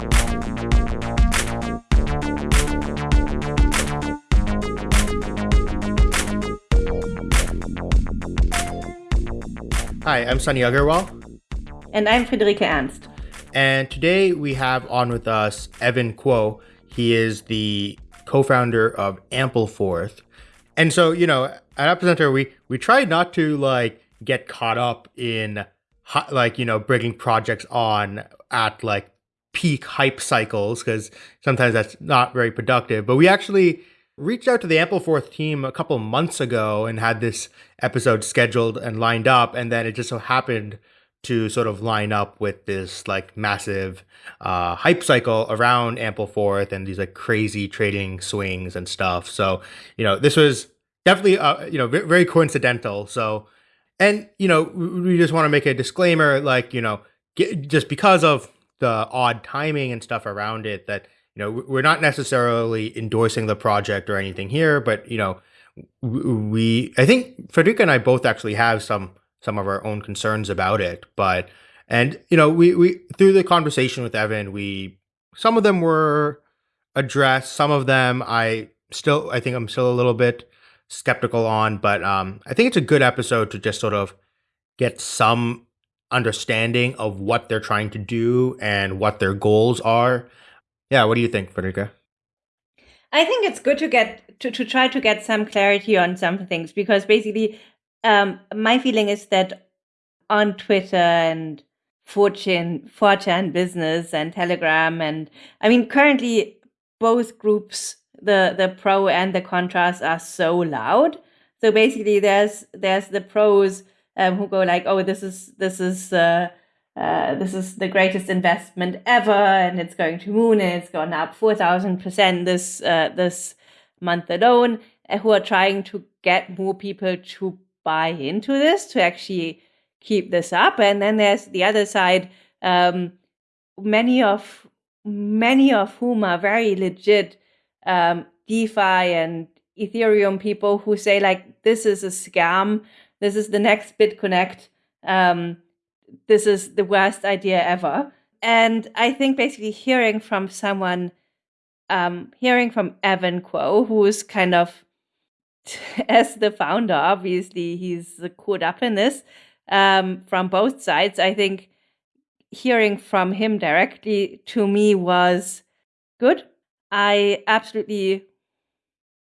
Hi, I'm Sunny Agarwal. And I'm Friederike Ernst. And today we have on with us Evan Kuo. He is the co-founder of Ampleforth. And so, you know, at Epicenter, we we try not to like get caught up in like you know bringing projects on at like peak hype cycles because sometimes that's not very productive. But we actually reached out to the Ampleforth team a couple months ago and had this episode scheduled and lined up, and then it just so happened to sort of line up with this like massive uh, hype cycle around Ampleforth and these like crazy trading swings and stuff. So you know this was definitely uh, you know very coincidental. So and you know we just want to make a disclaimer like you know just because of the odd timing and stuff around it that you know we're not necessarily endorsing the project or anything here, but you know we I think Friederike and I both actually have some some of our own concerns about it. But and you know, we we through the conversation with Evan, we some of them were addressed, some of them I still I think I'm still a little bit skeptical on, but um I think it's a good episode to just sort of get some understanding of what they're trying to do and what their goals are. Yeah, what do you think, Friederike? I think it's good to get to, to try to get some clarity on some things because basically um, my feeling is that on Twitter and Fortune, 4chan Business and Telegram, and I mean, currently both groups, the the pro and the contrast are so loud. So basically, there's there's the pros um, who go like, "Oh, this is this is uh, uh, this is the greatest investment ever, and it's going to moon, and it's gone up four thousand percent this uh, this month alone." Who are trying to get more people to buy into this to actually keep this up. And then there's the other side, um, many of many of whom are very legit um, DeFi and Ethereum people who say like this is a scam, this is the next BitConnect, um, this is the worst idea ever. And I think basically hearing from someone, um, hearing from Evan Kuo, who's kind of as the founder, obviously he's caught up in this um, from both sides. I think hearing from him directly to me was good. I absolutely,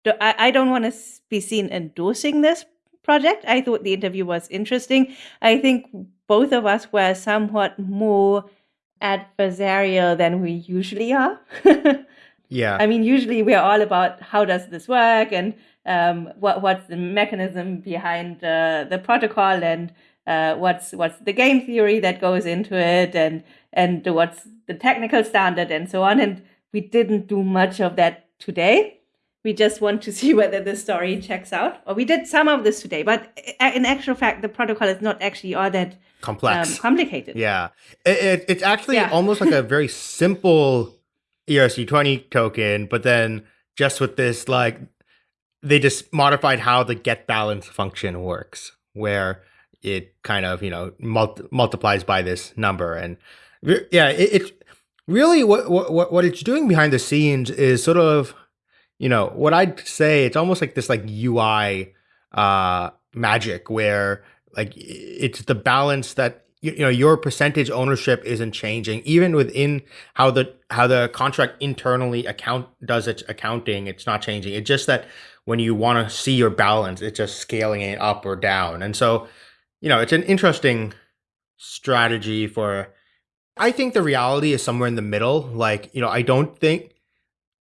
do, I, I don't want to be seen endorsing this project. I thought the interview was interesting. I think both of us were somewhat more adversarial than we usually are. yeah. I mean, usually we're all about how does this work and um, what what's the mechanism behind uh, the protocol and uh, what's what's the game theory that goes into it and and what's the technical standard and so on and we didn't do much of that today we just want to see whether the story checks out. Or we did some of this today but in actual fact the protocol is not actually all that complex. um, complicated. Yeah. It, it, it's actually yeah. almost like a very simple erc20 token but then just with this like they just modified how the get balance function works, where it kind of you know multiplies by this number, and yeah, it, it's really what what what it's doing behind the scenes is sort of you know what I'd say it's almost like this like UI uh, magic where like it's the balance that you, you know your percentage ownership isn't changing even within how the how the contract internally account does its accounting it's not changing it's just that when you want to see your balance, it's just scaling it up or down. And so, you know, it's an interesting strategy for I think the reality is somewhere in the middle. Like, you know, I don't think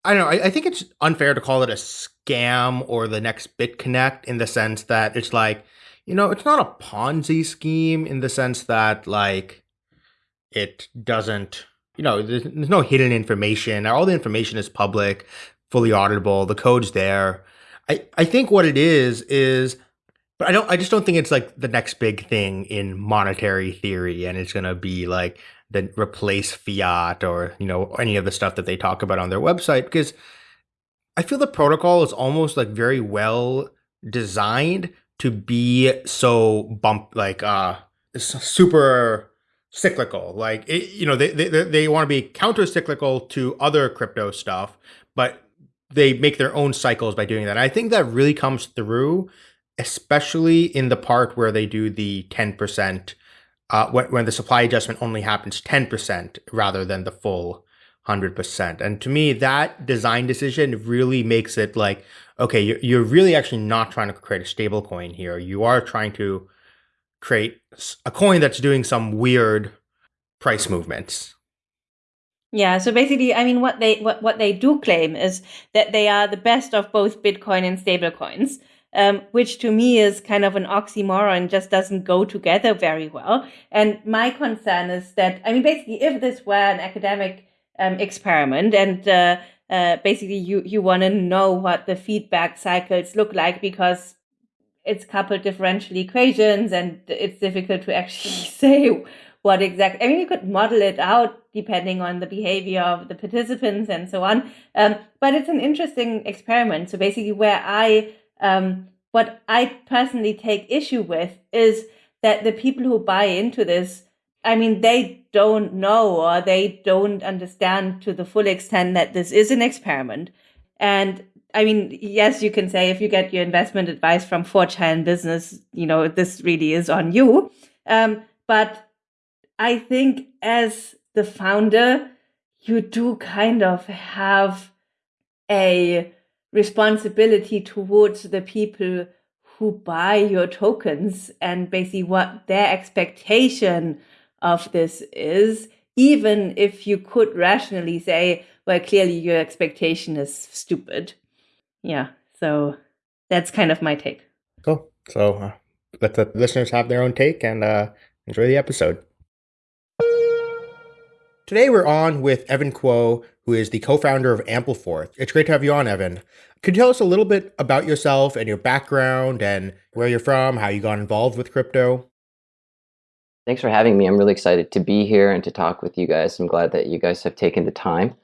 I don't know, I, I think it's unfair to call it a scam or the next BitConnect in the sense that it's like, you know, it's not a Ponzi scheme in the sense that like it doesn't you know, there's, there's no hidden information. All the information is public, fully auditable. The code's there. I, I think what it is is but I don't I just don't think it's like the next big thing in monetary theory and it's gonna be like the replace fiat or you know any of the stuff that they talk about on their website because I feel the protocol is almost like very well designed to be so bump like uh super cyclical. Like it, you know, they they they want to be counter cyclical to other crypto stuff, but they make their own cycles by doing that. I think that really comes through, especially in the part where they do the ten percent. Uh, when, when the supply adjustment only happens 10% rather than the full 100%. And to me, that design decision really makes it like, okay, you're, you're really actually not trying to create a stable coin here. You are trying to create a coin that's doing some weird price movements. Yeah, so basically, I mean, what they what, what they do claim is that they are the best of both Bitcoin and stablecoins, um, which to me is kind of an oxymoron, just doesn't go together very well. And my concern is that, I mean, basically, if this were an academic um, experiment and uh, uh, basically you, you want to know what the feedback cycles look like because it's coupled differential equations and it's difficult to actually say what exactly i mean you could model it out depending on the behavior of the participants and so on um, but it's an interesting experiment so basically where i um, what i personally take issue with is that the people who buy into this I mean, they don't know or they don't understand to the full extent that this is an experiment. And I mean, yes, you can say if you get your investment advice from 4chan Business, you know, this really is on you. Um, but I think as the founder, you do kind of have a responsibility towards the people who buy your tokens and basically what their expectation of this is, even if you could rationally say, well, clearly your expectation is stupid. Yeah. So that's kind of my take. Cool. So uh, let the listeners have their own take and uh, enjoy the episode. Today we're on with Evan Kuo, who is the co-founder of Ampleforth. It's great to have you on, Evan. Could you tell us a little bit about yourself and your background and where you're from, how you got involved with crypto? Thanks for having me. I'm really excited to be here and to talk with you guys. I'm glad that you guys have taken the time.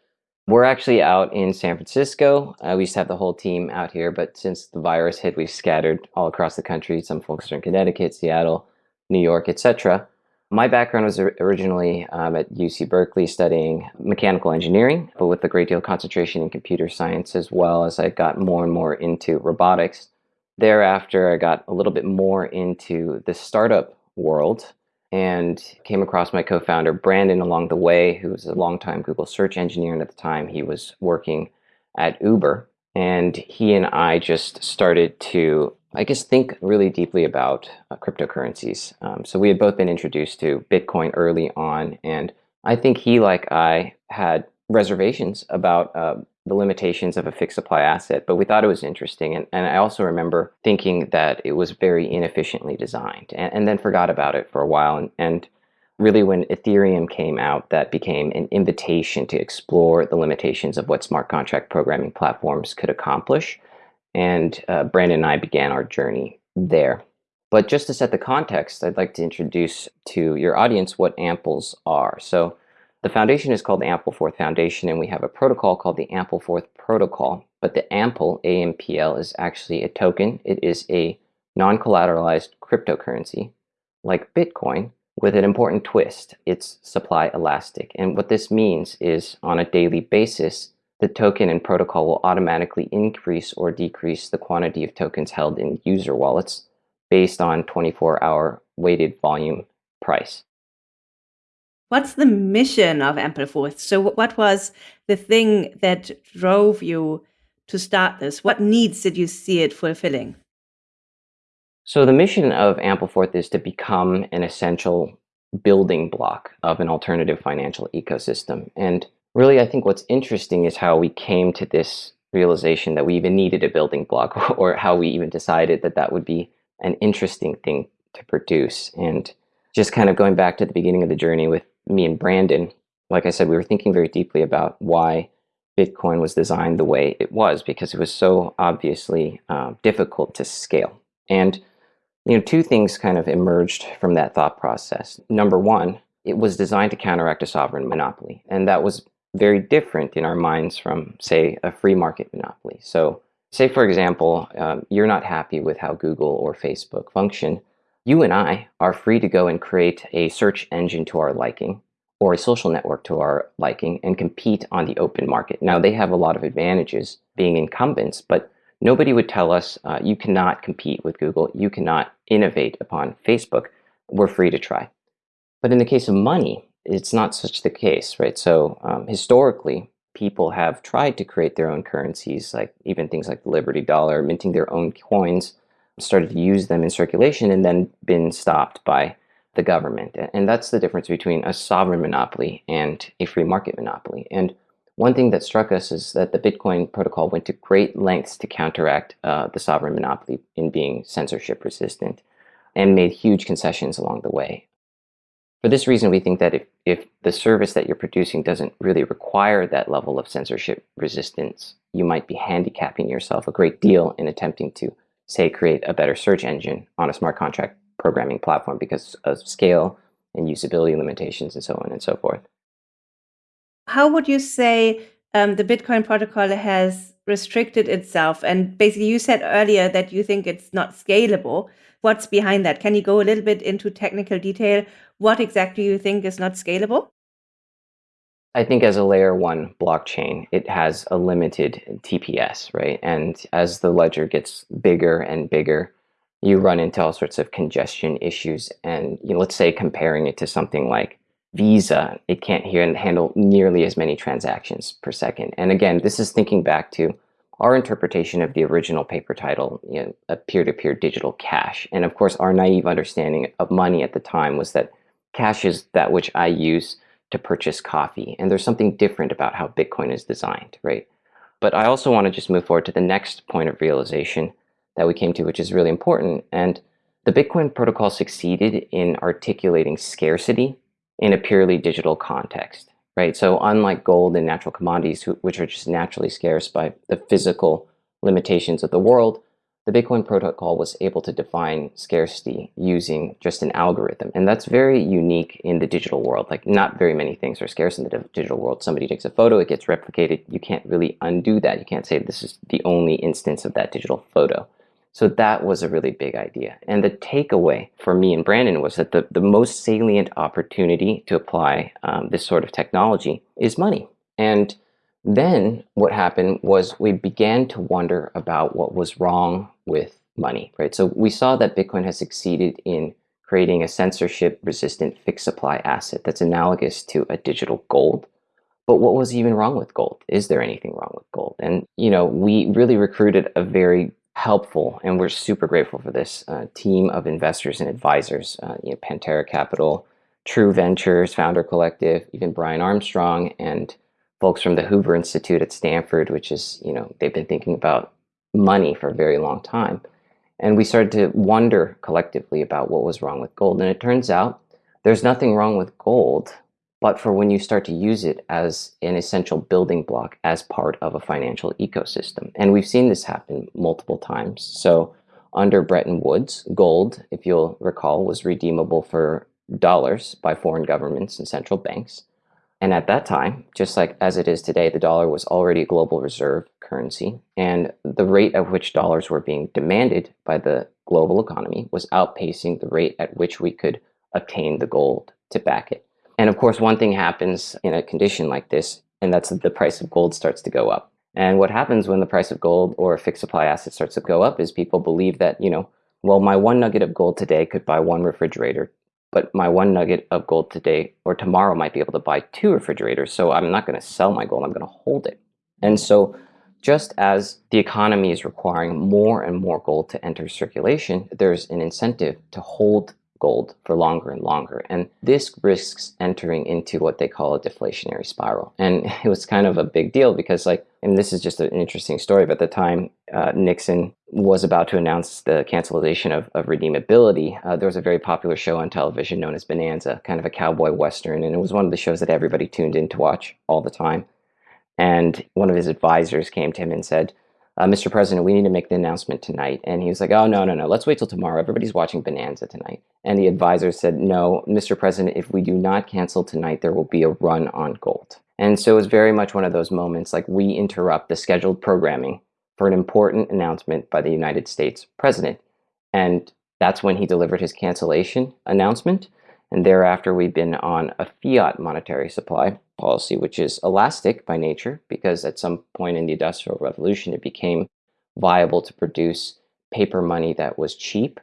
We're actually out in San Francisco. Uh, we used to have the whole team out here, but since the virus hit, we've scattered all across the country. Some folks are in Connecticut, Seattle, New York, etc. My background was originally um, at UC Berkeley studying mechanical engineering, but with a great deal of concentration in computer science as well as I got more and more into robotics. Thereafter, I got a little bit more into the startup world and came across my co-founder Brandon along the way, who was a longtime Google search engineer, and at the time he was working at Uber. And he and I just started to, I guess, think really deeply about uh, cryptocurrencies. Um, so we had both been introduced to Bitcoin early on, and I think he, like I, had reservations about uh, the limitations of a fixed supply asset, but we thought it was interesting. And, and I also remember thinking that it was very inefficiently designed and, and then forgot about it for a while. And, and really, when Ethereum came out, that became an invitation to explore the limitations of what smart contract programming platforms could accomplish. And uh, Brandon and I began our journey there. But just to set the context, I'd like to introduce to your audience what amples are. So the foundation is called the Ampleforth Foundation, and we have a protocol called the Ampleforth Protocol. But the Ample, AMPL, is actually a token. It is a non-collateralized cryptocurrency, like Bitcoin, with an important twist. It's supply elastic. And what this means is on a daily basis, the token and protocol will automatically increase or decrease the quantity of tokens held in user wallets based on 24-hour weighted volume price. What's the mission of Ampleforth? So, what was the thing that drove you to start this? What needs did you see it fulfilling? So, the mission of Ampleforth is to become an essential building block of an alternative financial ecosystem. And really, I think what's interesting is how we came to this realization that we even needed a building block, or how we even decided that that would be an interesting thing to produce. And just kind of going back to the beginning of the journey with me and Brandon, like I said, we were thinking very deeply about why Bitcoin was designed the way it was because it was so obviously uh, difficult to scale. And you know, two things kind of emerged from that thought process. Number one, it was designed to counteract a sovereign monopoly, and that was very different in our minds from, say, a free market monopoly. So, say for example, um, you're not happy with how Google or Facebook function, you and I are free to go and create a search engine to our liking or a social network to our liking and compete on the open market. Now, they have a lot of advantages being incumbents, but nobody would tell us uh, you cannot compete with Google, you cannot innovate upon Facebook. We're free to try. But in the case of money, it's not such the case, right? So um, historically, people have tried to create their own currencies, like even things like the Liberty Dollar, minting their own coins, started to use them in circulation and then been stopped by the government. And that's the difference between a sovereign monopoly and a free market monopoly. And one thing that struck us is that the Bitcoin protocol went to great lengths to counteract uh, the sovereign monopoly in being censorship resistant and made huge concessions along the way. For this reason, we think that if, if the service that you're producing doesn't really require that level of censorship resistance, you might be handicapping yourself a great deal in attempting to, say, create a better search engine on a smart contract programming platform because of scale and usability limitations and so on and so forth. How would you say um, the Bitcoin protocol has restricted itself? And basically, you said earlier that you think it's not scalable. What's behind that? Can you go a little bit into technical detail? What exactly do you think is not scalable? I think as a layer one blockchain, it has a limited TPS, right? And as the ledger gets bigger and bigger, you run into all sorts of congestion issues. And you know, let's say comparing it to something like Visa, it can't handle nearly as many transactions per second. And again, this is thinking back to our interpretation of the original paper title, you know, a peer-to-peer digital cash. And of course, our naive understanding of money at the time was that cash is that which I use to purchase coffee. And there's something different about how Bitcoin is designed, right? But I also want to just move forward to the next point of realization, that we came to, which is really important. And the Bitcoin protocol succeeded in articulating scarcity in a purely digital context, right? So unlike gold and natural commodities, which are just naturally scarce by the physical limitations of the world, the Bitcoin protocol was able to define scarcity using just an algorithm. And that's very unique in the digital world. Like not very many things are scarce in the digital world. Somebody takes a photo, it gets replicated. You can't really undo that. You can't say this is the only instance of that digital photo. So that was a really big idea. And the takeaway for me and Brandon was that the, the most salient opportunity to apply um, this sort of technology is money. And then what happened was we began to wonder about what was wrong with money, right? So we saw that Bitcoin has succeeded in creating a censorship resistant fixed supply asset that's analogous to a digital gold. But what was even wrong with gold? Is there anything wrong with gold? And, you know, we really recruited a very helpful, and we're super grateful for this uh, team of investors and advisors, uh, you know, Pantera Capital, True Ventures, Founder Collective, even Brian Armstrong, and folks from the Hoover Institute at Stanford, which is, you know, they've been thinking about money for a very long time. And we started to wonder collectively about what was wrong with gold. And it turns out there's nothing wrong with gold but for when you start to use it as an essential building block as part of a financial ecosystem. And we've seen this happen multiple times. So under Bretton Woods, gold, if you'll recall, was redeemable for dollars by foreign governments and central banks. And at that time, just like as it is today, the dollar was already a global reserve currency. And the rate at which dollars were being demanded by the global economy was outpacing the rate at which we could obtain the gold to back it. And of course, one thing happens in a condition like this, and that's that the price of gold starts to go up. And what happens when the price of gold or a fixed supply asset starts to go up is people believe that, you know, well, my one nugget of gold today could buy one refrigerator, but my one nugget of gold today or tomorrow might be able to buy two refrigerators. So I'm not going to sell my gold, I'm going to hold it. And so just as the economy is requiring more and more gold to enter circulation, there's an incentive to hold gold for longer and longer. And this risks entering into what they call a deflationary spiral. And it was kind of a big deal because like, and this is just an interesting story, but at the time uh, Nixon was about to announce the cancellation of, of redeemability, uh, there was a very popular show on television known as Bonanza, kind of a cowboy western. And it was one of the shows that everybody tuned in to watch all the time. And one of his advisors came to him and said, uh, Mr. President, we need to make the announcement tonight. And he was like, oh, no, no, no, let's wait till tomorrow. Everybody's watching Bonanza tonight. And the advisor said, no, Mr. President, if we do not cancel tonight, there will be a run on gold. And so it was very much one of those moments like we interrupt the scheduled programming for an important announcement by the United States president. And That's when he delivered his cancellation announcement. And thereafter, we've been on a fiat monetary supply policy, which is elastic by nature, because at some point in the Industrial Revolution, it became viable to produce paper money that was cheap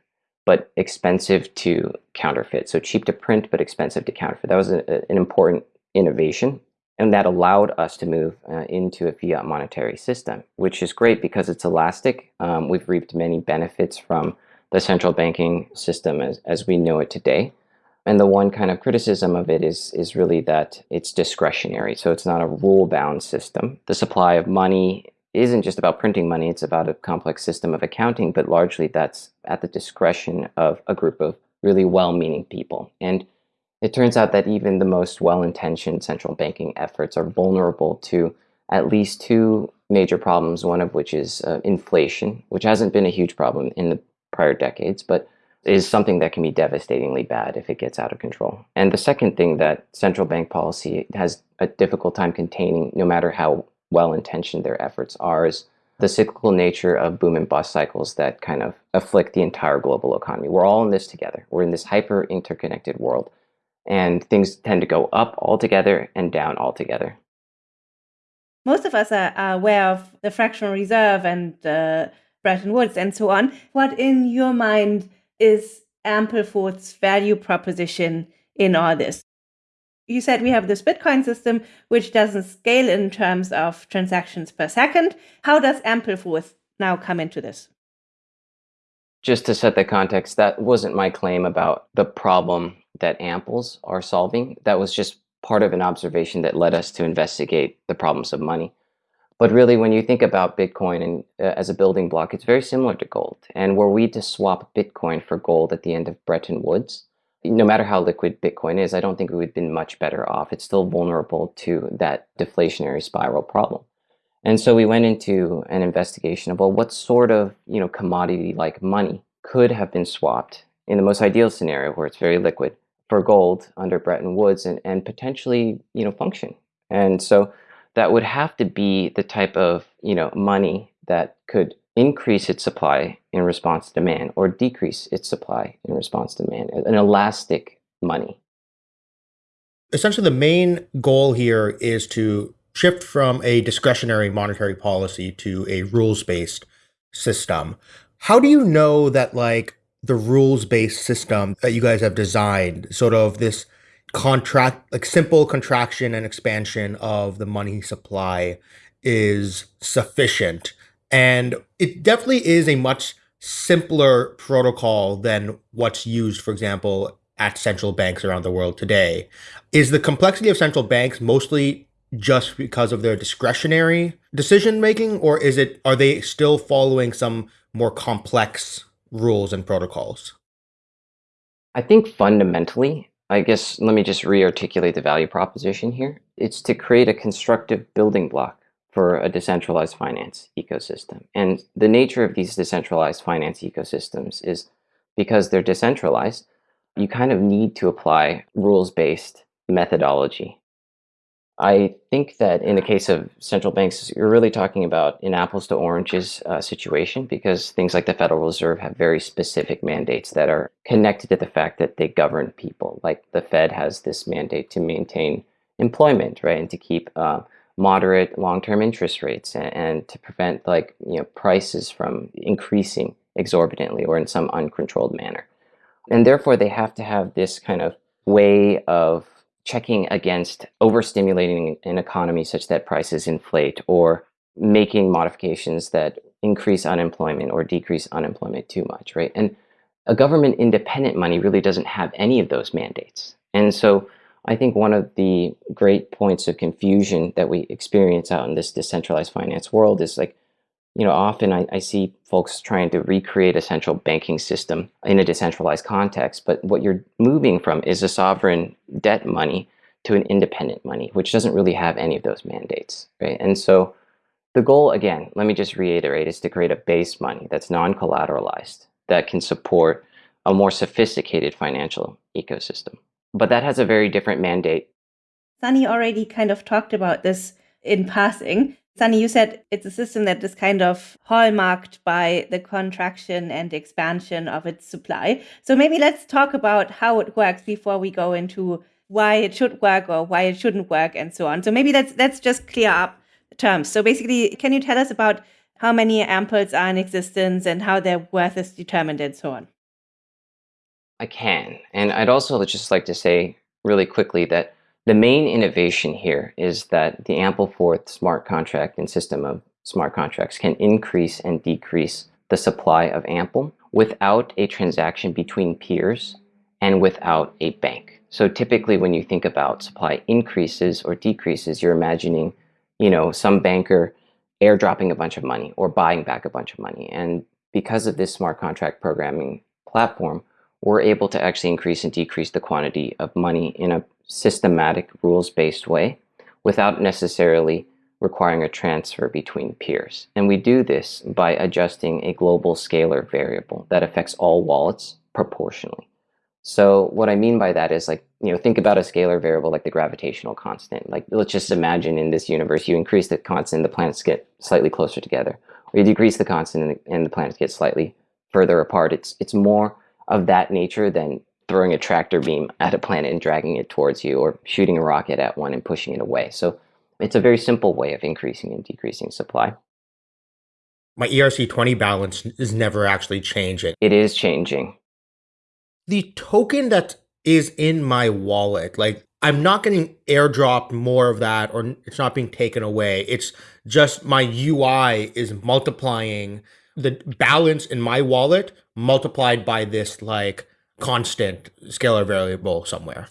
but expensive to counterfeit. So cheap to print, but expensive to counterfeit. That was a, an important innovation. And that allowed us to move uh, into a fiat monetary system, which is great because it's elastic. Um, we've reaped many benefits from the central banking system as, as we know it today. And the one kind of criticism of it is, is really that it's discretionary. So it's not a rule bound system. The supply of money isn't just about printing money, it's about a complex system of accounting, but largely that's at the discretion of a group of really well meaning people. And it turns out that even the most well intentioned central banking efforts are vulnerable to at least two major problems, one of which is uh, inflation, which hasn't been a huge problem in the prior decades, but is something that can be devastatingly bad if it gets out of control. And the second thing that central bank policy has a difficult time containing, no matter how well intentioned their efforts are, is the cyclical nature of boom and bust cycles that kind of afflict the entire global economy. We're all in this together. We're in this hyper interconnected world, and things tend to go up altogether and down altogether. Most of us are, aware of the fractional reserve and uh, Bretton Woods and so on. What, in your mind, is Ampleforth's value proposition in all this? You said we have this Bitcoin system, which doesn't scale in terms of transactions per second. How does Ampleforth now come into this? Just to set the context, that wasn't my claim about the problem that amples are solving. That was just part of an observation that led us to investigate the problems of money. But really, when you think about Bitcoin and, uh, as a building block, it's very similar to gold. And were we to swap Bitcoin for gold at the end of Bretton Woods, no matter how liquid Bitcoin is, I don't think we would have been much better off. It's still vulnerable to that deflationary spiral problem. And so we went into an investigation of well, what sort of you know commodity like money could have been swapped in the most ideal scenario where it's very liquid for gold under Bretton Woods and, and potentially you know function. And so that would have to be the type of you know money that could increase its supply in response to demand or decrease its supply in response to demand an elastic money. Essentially the main goal here is to shift from a discretionary monetary policy to a rules-based system. How do you know that like the rules-based system that you guys have designed sort of this contract like simple contraction and expansion of the money supply is sufficient. And it definitely is a much simpler protocol than what's used for example at central banks around the world today. Is the complexity of central banks mostly just because of their discretionary decision making or is it are they still following some more complex rules and protocols? I think fundamentally I guess let me just re-articulate the value proposition here. It's to create a constructive building block for a decentralized finance ecosystem. And the nature of these decentralized finance ecosystems is because they're decentralized, you kind of need to apply rules-based methodology I think that in the case of central banks, you're really talking about an apples to oranges uh, situation because things like the Federal Reserve have very specific mandates that are connected to the fact that they govern people. Like the Fed has this mandate to maintain employment, right, and to keep uh, moderate long-term interest rates and, and to prevent like you know prices from increasing exorbitantly or in some uncontrolled manner. And therefore, they have to have this kind of way of checking against overstimulating an economy such that prices inflate or making modifications that increase unemployment or decrease unemployment too much, right? And a government independent money really doesn't have any of those mandates. And so I think one of the great points of confusion that we experience out in this decentralized finance world is like, you know, often I, I, see folks trying to recreate a central banking system in a decentralized context, but what you're moving from is a sovereign debt money to an independent money, which doesn't really have any of those mandates, right? And so the goal, again, let me just reiterate, is to create a base money that's non-collateralized, that can support a more sophisticated financial ecosystem. But that has a very different mandate. Sunny already kind of talked about this in passing Sunny, you said it's a system that is kind of hallmarked by the contraction and expansion of its supply. So maybe let's talk about how it works before we go into why it should work or why it shouldn't work and so on. So maybe let's let's just clear up the terms. So basically, can you tell us about how many amples are in existence and how their worth is determined and so on? I can. And I'd also just like to say really quickly that the main innovation here is that the Ampleforth smart contract and system of smart contracts can increase and decrease the supply of Ample without a transaction between peers and without a bank. So typically when you think about supply increases or decreases, you're imagining, you know, some banker airdropping a bunch of money or buying back a bunch of money. And because of this smart contract programming platform, we're able to actually increase and decrease the quantity of money in a systematic rules-based way without necessarily requiring a transfer between peers. And we do this by adjusting a global scalar variable that affects all wallets proportionally. So what I mean by that is like, you know, think about a scalar variable like the gravitational constant. Like let's just imagine in this universe, you increase the constant, the planets get slightly closer together. Or you decrease the constant and the, and the planets get slightly further apart. It's, it's more of that nature than throwing a tractor beam at a planet and dragging it towards you or shooting a rocket at one and pushing it away. So it's a very simple way of increasing and decreasing supply. My ERC20 balance is never actually changing. It is changing. The token that is in my wallet, like I'm not getting airdropped more of that or it's not being taken away. It's just my UI is multiplying the balance in my wallet multiplied by this like constant scalar variable somewhere.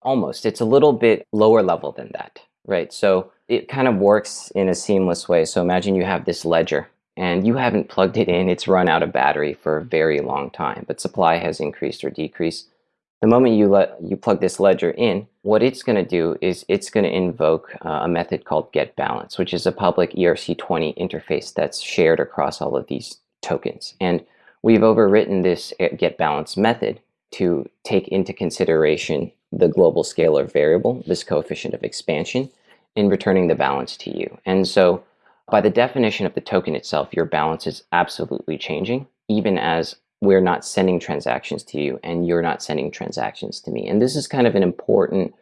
Almost. It's a little bit lower level than that, right? So it kind of works in a seamless way. So imagine you have this ledger and you haven't plugged it in, it's run out of battery for a very long time, but supply has increased or decreased. The moment you let you plug this ledger in, what it's going to do is it's going to invoke uh, a method called get balance, which is a public ERC20 interface that's shared across all of these tokens. And we've overwritten this uh, get balance method to take into consideration the global scalar variable, this coefficient of expansion, in returning the balance to you. And so by the definition of the token itself, your balance is absolutely changing, even as we're not sending transactions to you and you're not sending transactions to me. And this is kind of an important,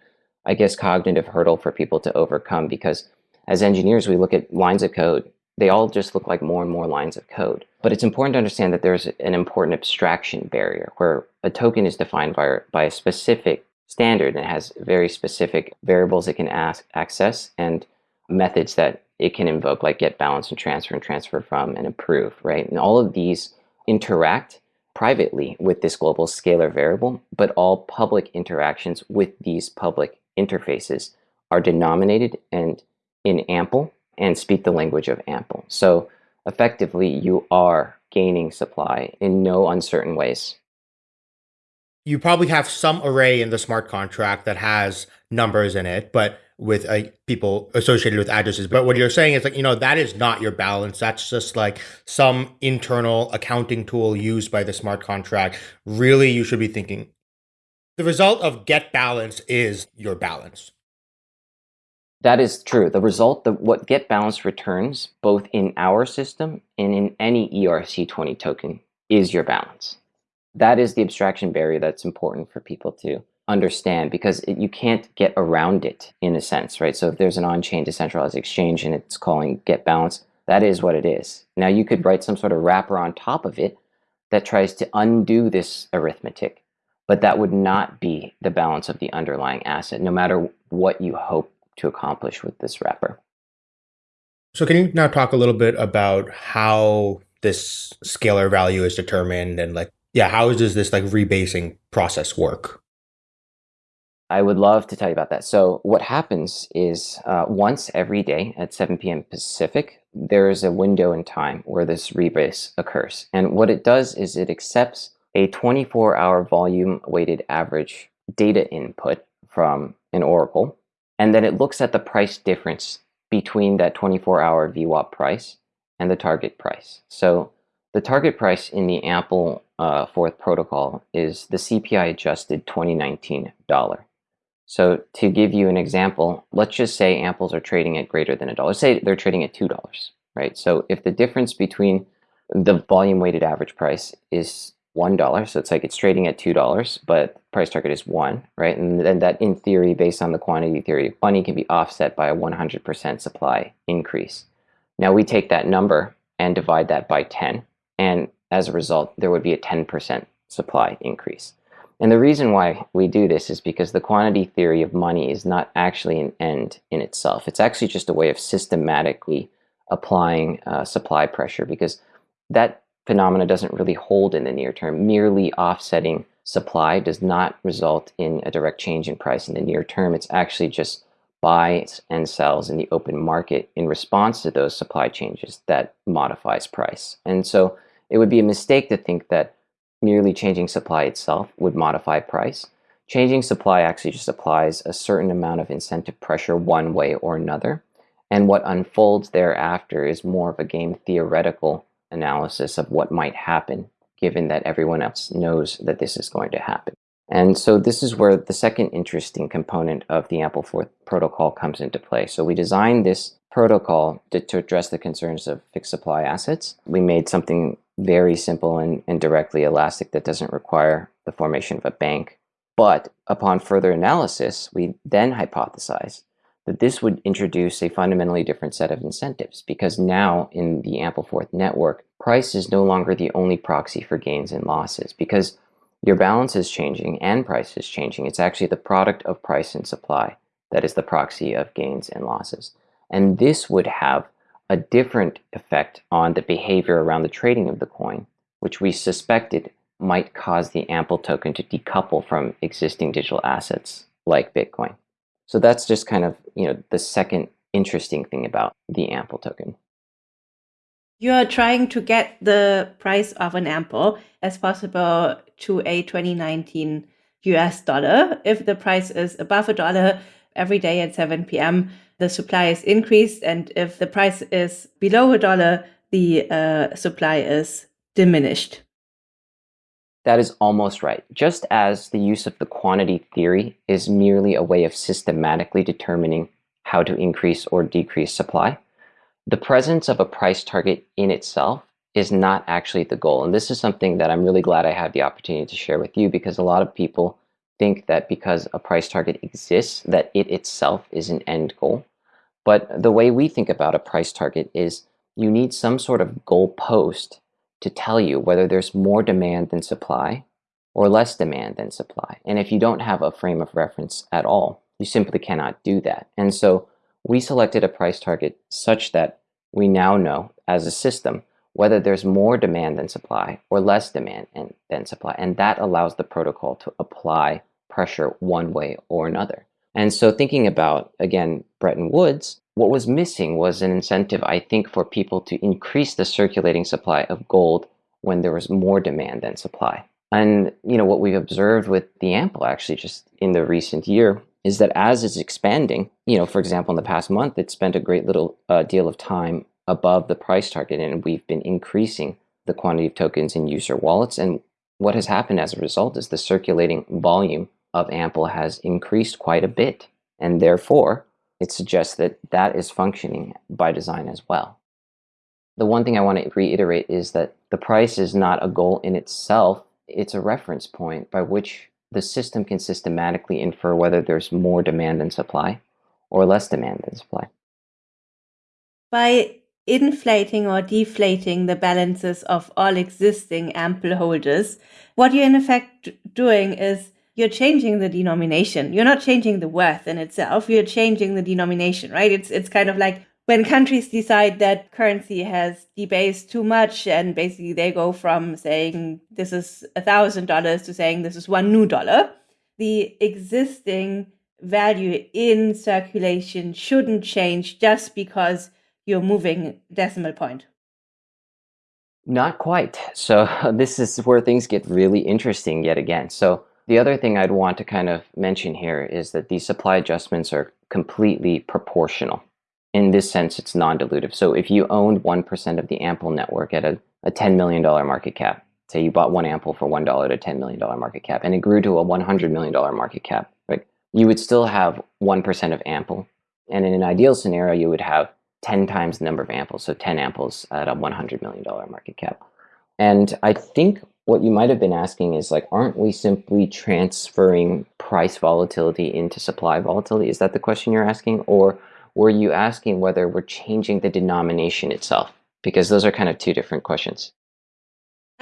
I guess, cognitive hurdle for people to overcome because as engineers, we look at lines of code, they all just look like more and more lines of code. But it's important to understand that there's an important abstraction barrier where a token is defined by, by a specific standard and has very specific variables it can ask, access and methods that it can invoke like get balance and transfer and transfer from and approve, right? And all of these interact privately with this global scalar variable, but all public interactions with these public interfaces are denominated and in ample and speak the language of ample. So effectively, you are gaining supply in no uncertain ways. You probably have some array in the smart contract that has numbers in it, but with uh, people associated with addresses. But what you're saying is like, you know, that is not your balance. That's just like some internal accounting tool used by the smart contract. Really, you should be thinking the result of get balance is your balance. That is true. The result, the, what get balance returns, both in our system and in any ERC20 token, is your balance. That is the abstraction barrier that's important for people to understand because it, you can't get around it in a sense, right? So if there's an on-chain decentralized exchange and it's calling get balance, that is what it is. Now you could write some sort of wrapper on top of it that tries to undo this arithmetic, but that would not be the balance of the underlying asset, no matter what you hope to accomplish with this wrapper. So can you now talk a little bit about how this scalar value is determined and like, yeah, how does this like rebasing process work? I would love to tell you about that. So what happens is uh, once every day at 7 p.m. Pacific, there is a window in time where this rebase occurs. And what it does is it accepts a 24-hour volume weighted average data input from an oracle, and then it looks at the price difference between that 24-hour VWAP price and the target price. So the target price in the Ample uh, Forth protocol is the CPI adjusted 2019 dollar. So to give you an example, let's just say amples are trading at greater than a dollar. Say they're trading at $2, right? So if the difference between the volume weighted average price is $1, so it's like it's trading at $2, but price target is 1, right? And then that in theory, based on the quantity theory of money, can be offset by a 100% supply increase. Now we take that number and divide that by 10, and as a result, there would be a 10% supply increase. And the reason why we do this is because the quantity theory of money is not actually an end in itself. It's actually just a way of systematically applying uh, supply pressure because that phenomena doesn't really hold in the near term. Merely offsetting supply does not result in a direct change in price in the near term. It's actually just buys and sells in the open market in response to those supply changes that modifies price. And so it would be a mistake to think that merely changing supply itself would modify price. Changing supply actually just applies a certain amount of incentive pressure one way or another. And what unfolds thereafter is more of a game theoretical analysis of what might happen, given that everyone else knows that this is going to happen. And so this is where the second interesting component of the Ampleforth protocol comes into play. So we designed this protocol to, to address the concerns of fixed supply assets. We made something very simple and, and directly elastic that doesn't require the formation of a bank. But upon further analysis, we then hypothesize that this would introduce a fundamentally different set of incentives because now in the Ampleforth network, price is no longer the only proxy for gains and losses because your balance is changing and price is changing. It's actually the product of price and supply that is the proxy of gains and losses. And this would have a different effect on the behavior around the trading of the coin, which we suspected might cause the Ample token to decouple from existing digital assets like Bitcoin. So that's just kind of, you know, the second interesting thing about the Ample token. You're trying to get the price of an Ample as possible to a 2019 US dollar. If the price is above a dollar every day at 7 p.m., the supply is increased, and if the price is below a dollar, the uh, supply is diminished. That is almost right. Just as the use of the quantity theory is merely a way of systematically determining how to increase or decrease supply, the presence of a price target in itself is not actually the goal. And this is something that I'm really glad I had the opportunity to share with you because a lot of people think that because a price target exists, that it itself is an end goal. But the way we think about a price target is you need some sort of goalpost to tell you whether there's more demand than supply or less demand than supply. And if you don't have a frame of reference at all, you simply cannot do that. And so we selected a price target such that we now know as a system whether there's more demand than supply or less demand than supply. And that allows the protocol to apply pressure one way or another. And so thinking about, again, Bretton Woods, what was missing was an incentive, I think, for people to increase the circulating supply of gold when there was more demand than supply. And, you know, what we've observed with the ample actually just in the recent year is that as it's expanding, you know, for example, in the past month, it spent a great little uh, deal of time above the price target and we've been increasing the quantity of tokens in user wallets. And what has happened as a result is the circulating volume of Ample has increased quite a bit. And therefore, it suggests that that is functioning by design as well. The one thing I want to reiterate is that the price is not a goal in itself. It's a reference point by which the system can systematically infer whether there's more demand than supply or less demand than supply. By inflating or deflating the balances of all existing ample holders, what you're in effect doing is you're changing the denomination. You're not changing the worth in itself. You're changing the denomination, right? It's it's kind of like when countries decide that currency has debased too much and basically they go from saying this is a thousand dollars to saying this is one new dollar, the existing value in circulation shouldn't change just because you're moving decimal point. Not quite. So this is where things get really interesting yet again. So the other thing I'd want to kind of mention here is that these supply adjustments are completely proportional. In this sense, it's non-dilutive. So if you owned 1% of the Ample network at a, a $10 million market cap, say you bought one Ample for $1 to $10 million market cap, and it grew to a $100 million market cap, right? you would still have 1% of ample. And in an ideal scenario, you would have 10 times the number of amples, so 10 amples at a $100 million market cap. And I think what you might have been asking is like, aren't we simply transferring price volatility into supply volatility? Is that the question you're asking? Or were you asking whether we're changing the denomination itself? Because those are kind of two different questions.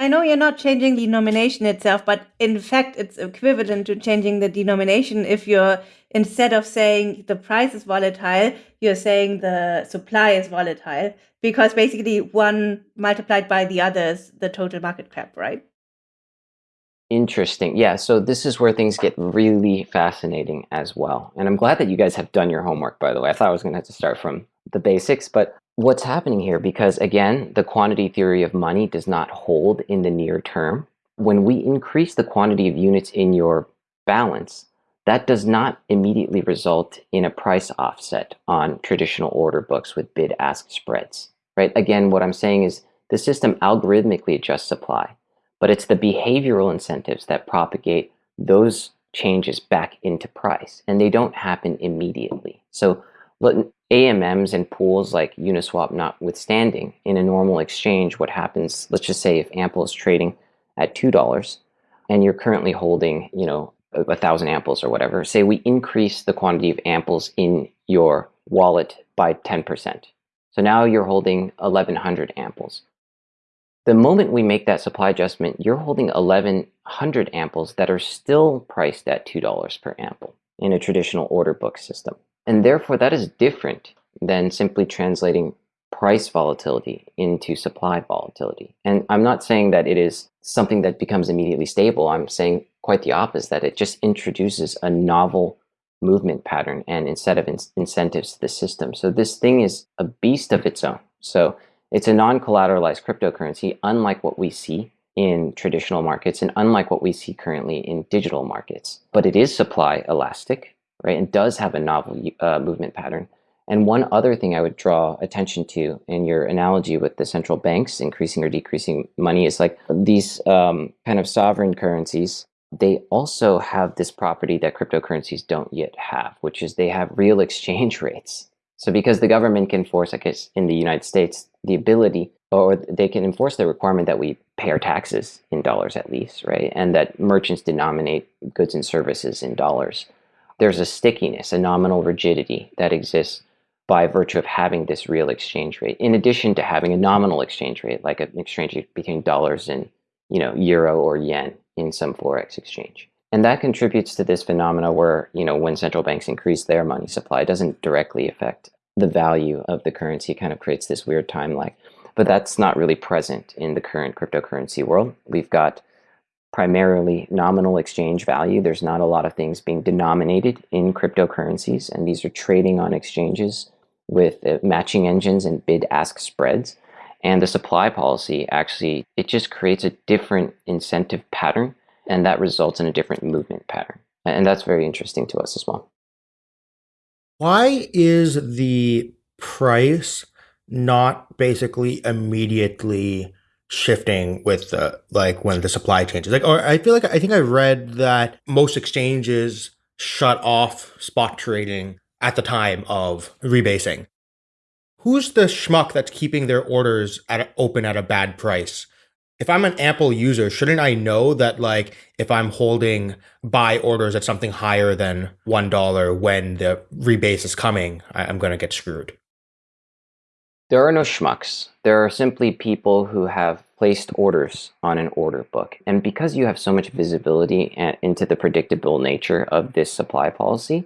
I know you're not changing the denomination itself, but in fact, it's equivalent to changing the denomination if you're instead of saying the price is volatile, you're saying the supply is volatile because basically one multiplied by the other is the total market cap, right? Interesting. Yeah, so this is where things get really fascinating as well. And I'm glad that you guys have done your homework, by the way. I thought I was going to have to start from the basics, but what's happening here because again the quantity theory of money does not hold in the near term when we increase the quantity of units in your balance that does not immediately result in a price offset on traditional order books with bid ask spreads right again what i'm saying is the system algorithmically adjusts supply but it's the behavioral incentives that propagate those changes back into price and they don't happen immediately so AMMs and pools like Uniswap notwithstanding, in a normal exchange, what happens, let's just say if Ample is trading at $2 and you're currently holding, you know, a thousand amples or whatever, say we increase the quantity of amples in your wallet by 10%. So now you're holding 1100 amples. The moment we make that supply adjustment, you're holding 1100 amples that are still priced at $2 per ample in a traditional order book system. And therefore, that is different than simply translating price volatility into supply volatility. And I'm not saying that it is something that becomes immediately stable. I'm saying quite the opposite, that it just introduces a novel movement pattern and instead of in incentives to the system. So this thing is a beast of its own. So it's a non-collateralized cryptocurrency, unlike what we see in traditional markets and unlike what we see currently in digital markets. But it is supply elastic right, and does have a novel uh, movement pattern. And one other thing I would draw attention to in your analogy with the central banks increasing or decreasing money is like these um, kind of sovereign currencies, they also have this property that cryptocurrencies don't yet have, which is they have real exchange rates. So because the government can force, I guess, in the United States, the ability or they can enforce the requirement that we pay our taxes in dollars at least, right? And that merchants denominate goods and services in dollars there's a stickiness, a nominal rigidity that exists by virtue of having this real exchange rate, in addition to having a nominal exchange rate, like an exchange rate between dollars and you know euro or yen in some forex exchange. And that contributes to this phenomena where, you know, when central banks increase their money supply, it doesn't directly affect the value of the currency, kind of creates this weird time lag. But that's not really present in the current cryptocurrency world. We've got primarily nominal exchange value. There's not a lot of things being denominated in cryptocurrencies, and these are trading on exchanges with uh, matching engines and bid-ask spreads. And the supply policy actually, it just creates a different incentive pattern, and that results in a different movement pattern. And that's very interesting to us as well. Why is the price not basically immediately shifting with the like when the supply changes? Like or i feel like i think i read that most exchanges shut off spot trading at the time of rebasing. Who's the schmuck that's keeping their orders at open at a bad price if i'm an ample user shouldn't i know that like if i'm holding buy orders at something higher than one dollar when the rebase is coming i'm going to get screwed there are no schmucks. There are simply people who have placed orders on an order book. And because you have so much visibility into the predictable nature of this supply policy,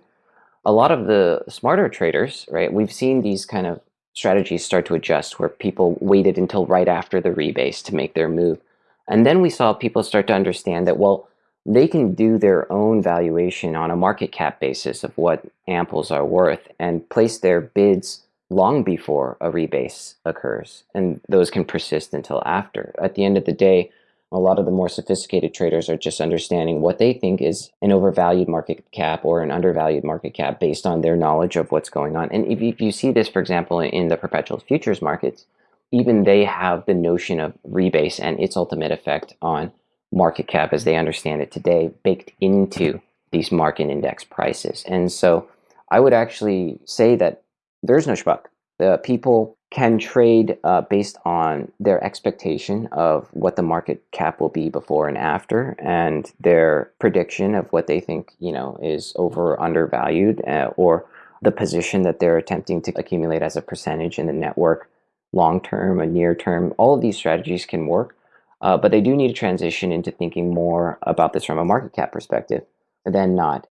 a lot of the smarter traders, right, we've seen these kind of strategies start to adjust where people waited until right after the rebase to make their move. And then we saw people start to understand that, well, they can do their own valuation on a market cap basis of what amples are worth and place their bids long before a rebase occurs, and those can persist until after. At the end of the day, a lot of the more sophisticated traders are just understanding what they think is an overvalued market cap or an undervalued market cap based on their knowledge of what's going on. And if you, see this, for example, in the perpetual futures markets, even they have the notion of rebase and its ultimate effect on market cap as they understand it today baked into these market index prices. And so I would actually say that there's no schmuck. The people can trade uh, based on their expectation of what the market cap will be before and after, and their prediction of what they think you know is over or undervalued, uh, or the position that they're attempting to accumulate as a percentage in the network, long term and near term. All of these strategies can work, uh, but they do need to transition into thinking more about this from a market cap perspective than not.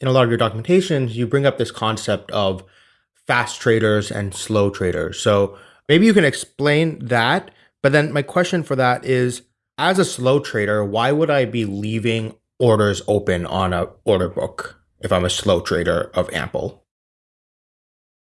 In a lot of your documentations, you bring up this concept of fast traders and slow traders. So maybe you can explain that. But then my question for that is as a slow trader, why would I be leaving orders open on a order book if I'm a slow trader of Ample?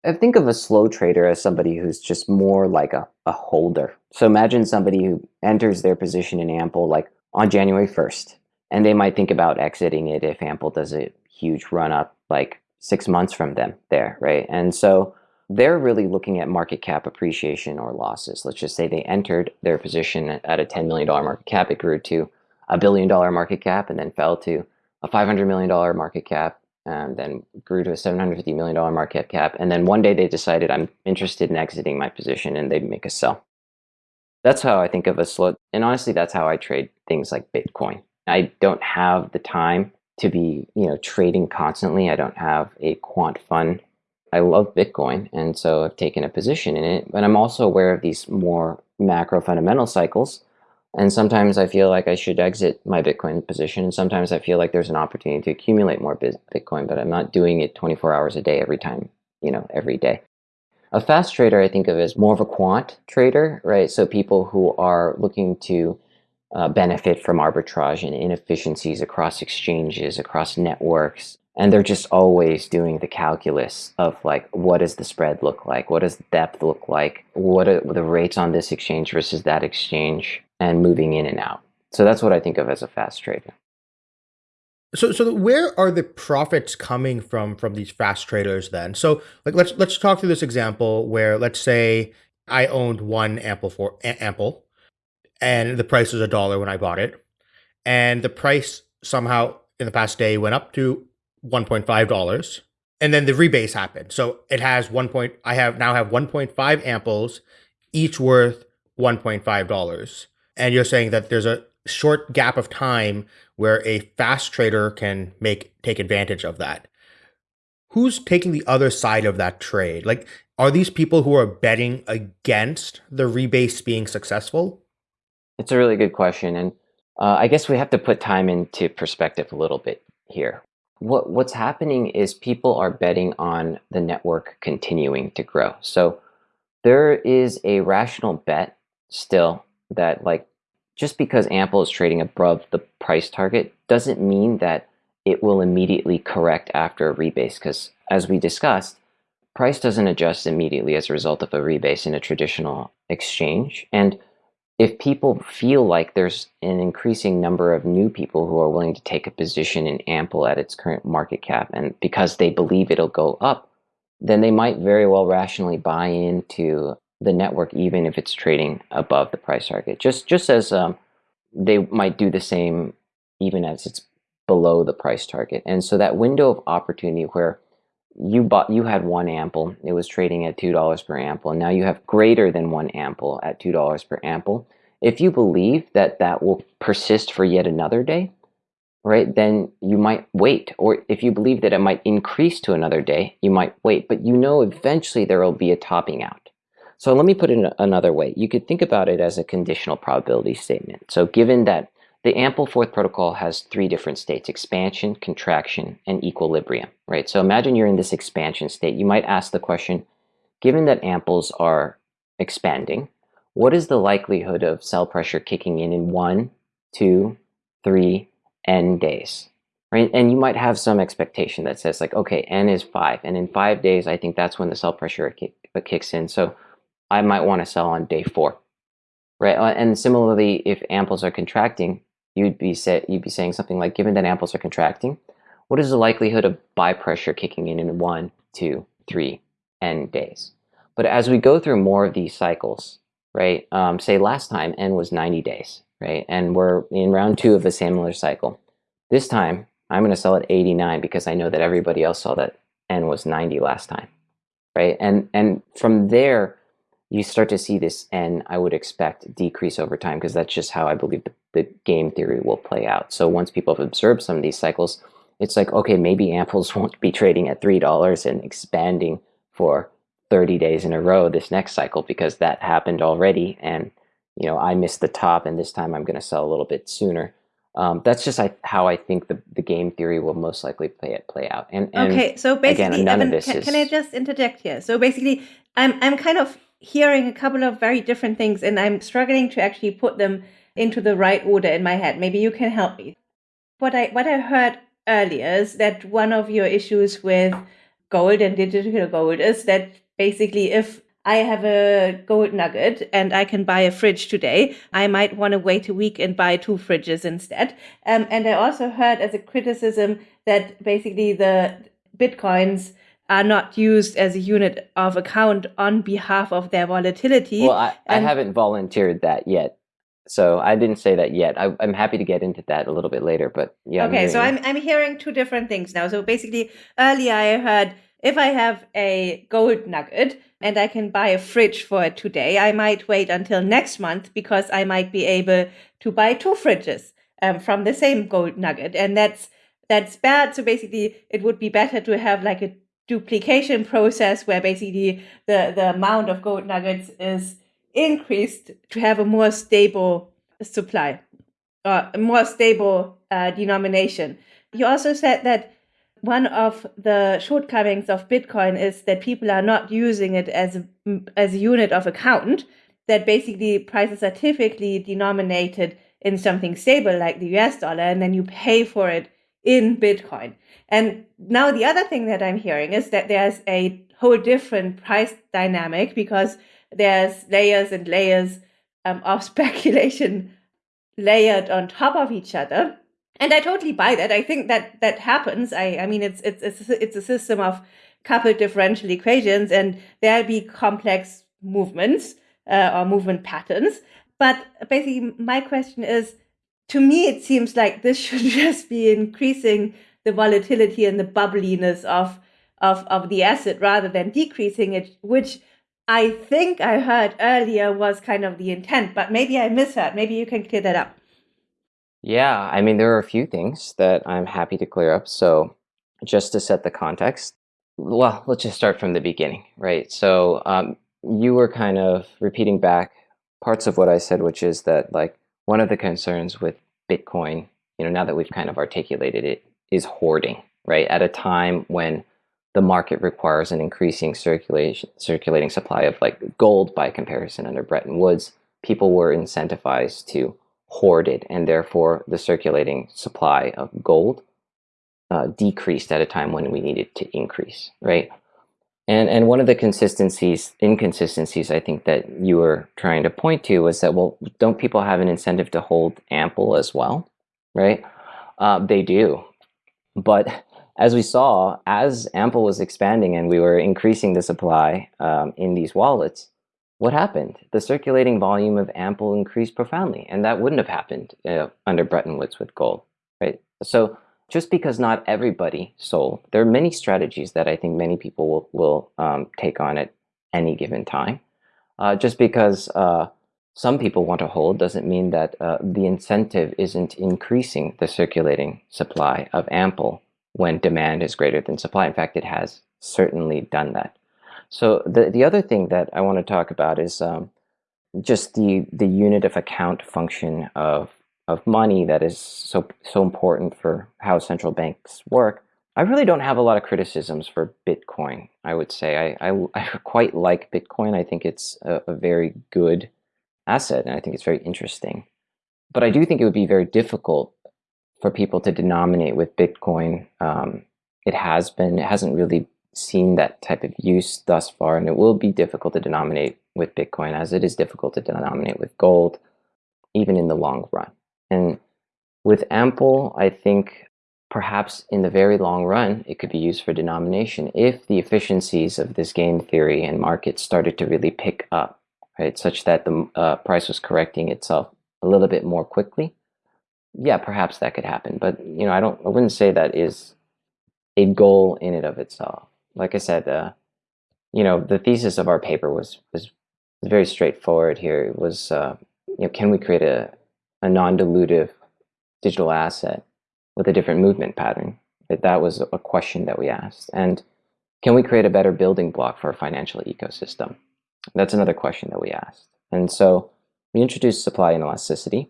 I think of a slow trader as somebody who's just more like a, a holder. So imagine somebody who enters their position in Ample like on January 1st, and they might think about exiting it if Ample does a huge run up like six months from them there, right? And so they're really looking at market cap appreciation or losses. Let's just say they entered their position at a $10 million market cap. It grew to a billion dollar market cap and then fell to a $500 million market cap and then grew to a $750 million market cap. And then one day they decided, I'm interested in exiting my position and they make a sell. That's how I think of a slow. And honestly, that's how I trade things like Bitcoin. I don't have the time to be you know trading constantly. I don't have a quant fund. I love Bitcoin, and so I've taken a position in it. But I'm also aware of these more macro fundamental cycles. And sometimes I feel like I should exit my Bitcoin position. And sometimes I feel like there's an opportunity to accumulate more Bitcoin, but I'm not doing it 24 hours a day every time, you know, every day. A fast trader I think of as more of a quant trader, right? So people who are looking to uh, benefit from arbitrage and inefficiencies across exchanges, across networks. And they're just always doing the calculus of like, what does the spread look like? What does depth look like? What are the rates on this exchange versus that exchange and moving in and out? So that's what I think of as a fast trader. So, so where are the profits coming from from these fast traders then? So, like, let's let's talk through this example where let's say I owned one ample for ample, and the price was a dollar when I bought it. And the price somehow in the past day went up to $1.5. And then the rebase happened. So it has one point, I have now have 1.5 amples, each worth $1.5. And you're saying that there's a short gap of time where a fast trader can make take advantage of that. Who's taking the other side of that trade? Like, are these people who are betting against the rebase being successful? It's a really good question, and uh, I guess we have to put time into perspective a little bit here. What what's happening is people are betting on the network continuing to grow. So there is a rational bet still that like just because Ample is trading above the price target doesn't mean that it will immediately correct after a rebase because as we discussed, price doesn't adjust immediately as a result of a rebase in a traditional exchange. And if people feel like there's an increasing number of new people who are willing to take a position in Ample at its current market cap, and because they believe it'll go up, then they might very well rationally buy into the network, even if it's trading above the price target. Just just as um, they might do the same, even as it's below the price target. And so that window of opportunity where you bought you had one ample. It was trading at two dollars per ample. And now you have greater than one ample at two dollars per ample. If you believe that that will persist for yet another day right then you might wait. Or if you believe that it might increase to another day you might wait. But you know eventually there will be a topping out. So let me put it another way. You could think about it as a conditional probability statement. So given that the Ampleforth protocol has three different states, expansion, contraction, and equilibrium, right? So imagine you're in this expansion state. You might ask the question, given that amples are expanding, what is the likelihood of sell pressure kicking in in one, two, three, n days? Right? And you might have some expectation that says like, okay, n is five, and in five days, I think that's when the sell pressure kick, uh, kicks in. So I might want to sell on day four, right? Uh, and similarly, if amples are contracting, you'd be say, you'd be saying something like, given that amples are contracting, what is the likelihood of buy pressure kicking in in one, two, three, n days? But as we go through more of these cycles, right? Um, say last time n was 90 days, right? And we're in round two of a similar cycle. This time, I'm going to sell at 89 because I know that everybody else saw that N was 90 last time, right? And and from there, you start to see this N, I would expect, decrease over time because that's just how I believe the, the game theory will play out. So once people have observed some of these cycles, it's like, okay, maybe amples won't be trading at $3 and expanding for 30 days in a row this next cycle because that happened already. And, you know, I missed the top and this time I'm going to sell a little bit sooner. Um, that's just I, how I think the, the game theory will most likely play it play out. And, and okay, so basically, again, Evan, can, is... can, I just interject here? So basically, I'm I'm kind of hearing a couple of very different things, and I'm struggling to actually put them into the right order in my head. Maybe you can help me. What I what I heard earlier is that one of your issues with gold and digital gold is that basically if I have a gold nugget and I can buy a fridge today. I might want to wait a week and buy two fridges instead. Um, and I also heard as a criticism that basically the bitcoins are not used as a unit of account on behalf of their volatility. Well, I, I haven't volunteered that yet. So I didn't say that yet. I, am happy to get into that a little bit later, but yeah. Okay, I'm so I'm I'm hearing two different things now. So basically, earlier I heard if I have a gold nugget and I can buy a fridge for it today, I might wait until next month because I might be able to buy two fridges um, from the same gold nugget, and that's that's bad. So basically, it would be better to have like a duplication process where basically the the amount of gold nuggets is increased to have a more stable supply, uh, a more stable uh, denomination. You also said that one of the shortcomings of Bitcoin is that people are not using it as a, as a unit of account. That basically prices are typically denominated in something stable like the US dollar, and then you pay for it in Bitcoin. And now the other thing that I'm hearing is that there's a whole different price dynamic because there's layers and layers um, of speculation layered on top of each other. And i totally buy that. I think that that happens. I i mean it's it's it's, it's a system of coupled differential equations and there'll be complex movements uh, or movement patterns. But basically my question is to me it seems like this should just be increasing the volatility and the bubbliness of of of the asset rather than decreasing it which I think I heard earlier was kind of the intent, but maybe I misheard. Maybe you can clear that up. Yeah, I mean, there are a few things that I'm happy to clear up. So, just to set the context, well, let's just start from the beginning, right? So, um, you were kind of repeating back parts of what I said, which is that, like, one of the concerns with Bitcoin, you know, now that we've kind of articulated it, is hoarding, right? At a time when the market requires an increasing circulation circulating supply of like gold by comparison under Bretton Woods, people were incentivized to hoard it, and therefore the circulating supply of gold uh, decreased at a time when we needed to increase, right? And and one of the consistencies, inconsistencies, I think that you were trying to point to was that well, don't people have an incentive to hold ample as well, right? Uh, they do, but as we saw, as Ample was expanding and we were increasing the supply um, in these wallets, what happened? The circulating volume of Ample increased profoundly, and that wouldn't have happened uh, under Bretton Woods with gold, right? So just because not everybody sold, there are many strategies that I think many people will, will um, take on at any given time. Uh, just because uh, some people want to hold doesn't mean that uh, the incentive isn't increasing the circulating supply of Ample when demand is greater than supply. In fact, it has certainly done that. So the, the other thing that I want to talk about is um, just the, the unit of account function of, of money that is so, so important for how central banks work. I really don't have a lot of criticisms for Bitcoin, I would say. I, I, I quite like Bitcoin. I think it's a, a very good asset, and I think it's very interesting. But I do think it would be very difficult for people to denominate with Bitcoin. Um, it has been, it hasn't really seen that type of use thus far, and it will be difficult to denominate with Bitcoin as it is difficult to denominate with gold, even in the long run. And with Ample, I think perhaps in the very long run, it could be used for denomination if the efficiencies of this game theory and market started to really pick up, right? Such that the uh, price was correcting itself a little bit more quickly yeah, perhaps that could happen. But you know, I don't. I wouldn't say that is a goal in and of itself. Like I said, uh, you know, the thesis of our paper was was very straightforward. Here it was, uh, you know, can we create a a non-dilutive digital asset with a different movement pattern? That was a question that we asked. And can we create a better building block for a financial ecosystem? That's another question that we asked. And so we introduced supply and elasticity,